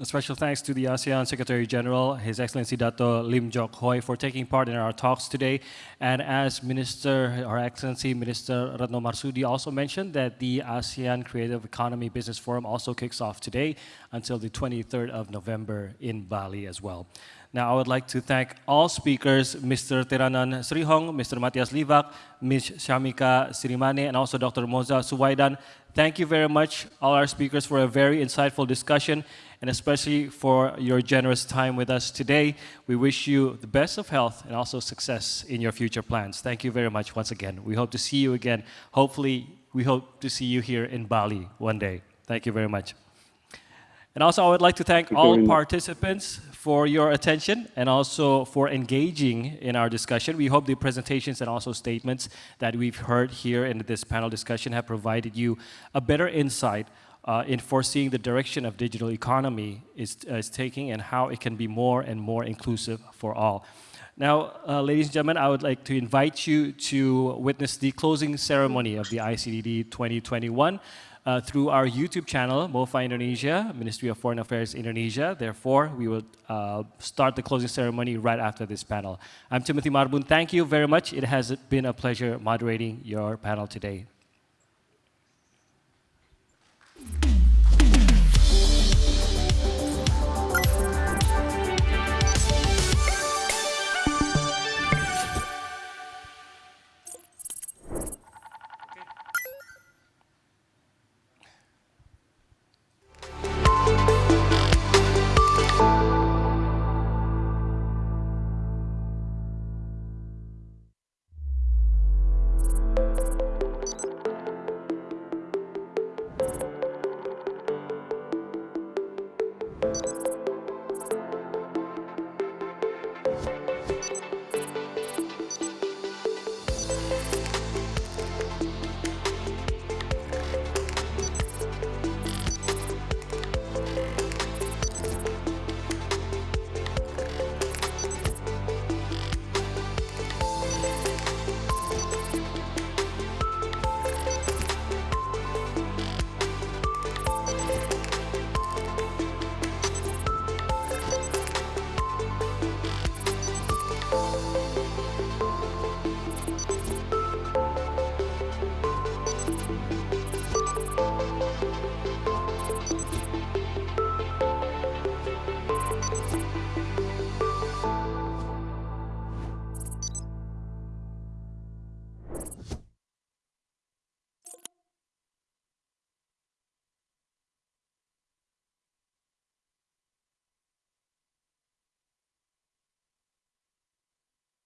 A special thanks to the ASEAN Secretary General, His Excellency Dato Lim Jock Hoi, for taking part in our talks today. And as Minister, Her Excellency Minister Retno Marsudi also mentioned that the ASEAN Creative Economy Business Forum also kicks off today until the 23rd of November in Bali as well. Now, I would like to thank all speakers, Mr. Teranan Srihong, Mr. Matias Livak, Ms. Shamika Sirimane, and also Dr. Moza Suwaidan. Thank you very much, all our speakers, for a very insightful discussion, and especially for your generous time with us today. We wish you the best of health and also success in your future plans. Thank you very much once again. We hope to see you again. Hopefully, we hope to see you here in Bali one day. Thank you very much. And also, I would like to thank, all participants for your attention and also for engaging in our discussion. We hope the presentations and also statements that we've heard here in this panel discussion have provided you a better insight uh, in foreseeing the direction of digital economy is, is taking and how it can be more and more inclusive for all. Now, uh, ladies and gentlemen, I would like to invite you to witness the closing ceremony of the ICDD 2021 uh, through our YouTube channel, MOFA Indonesia, Ministry of Foreign Affairs Indonesia. Therefore, we will uh, start the closing ceremony right after this panel. I'm Timothy Marbun. Thank you very much. It has been a pleasure moderating your panel today.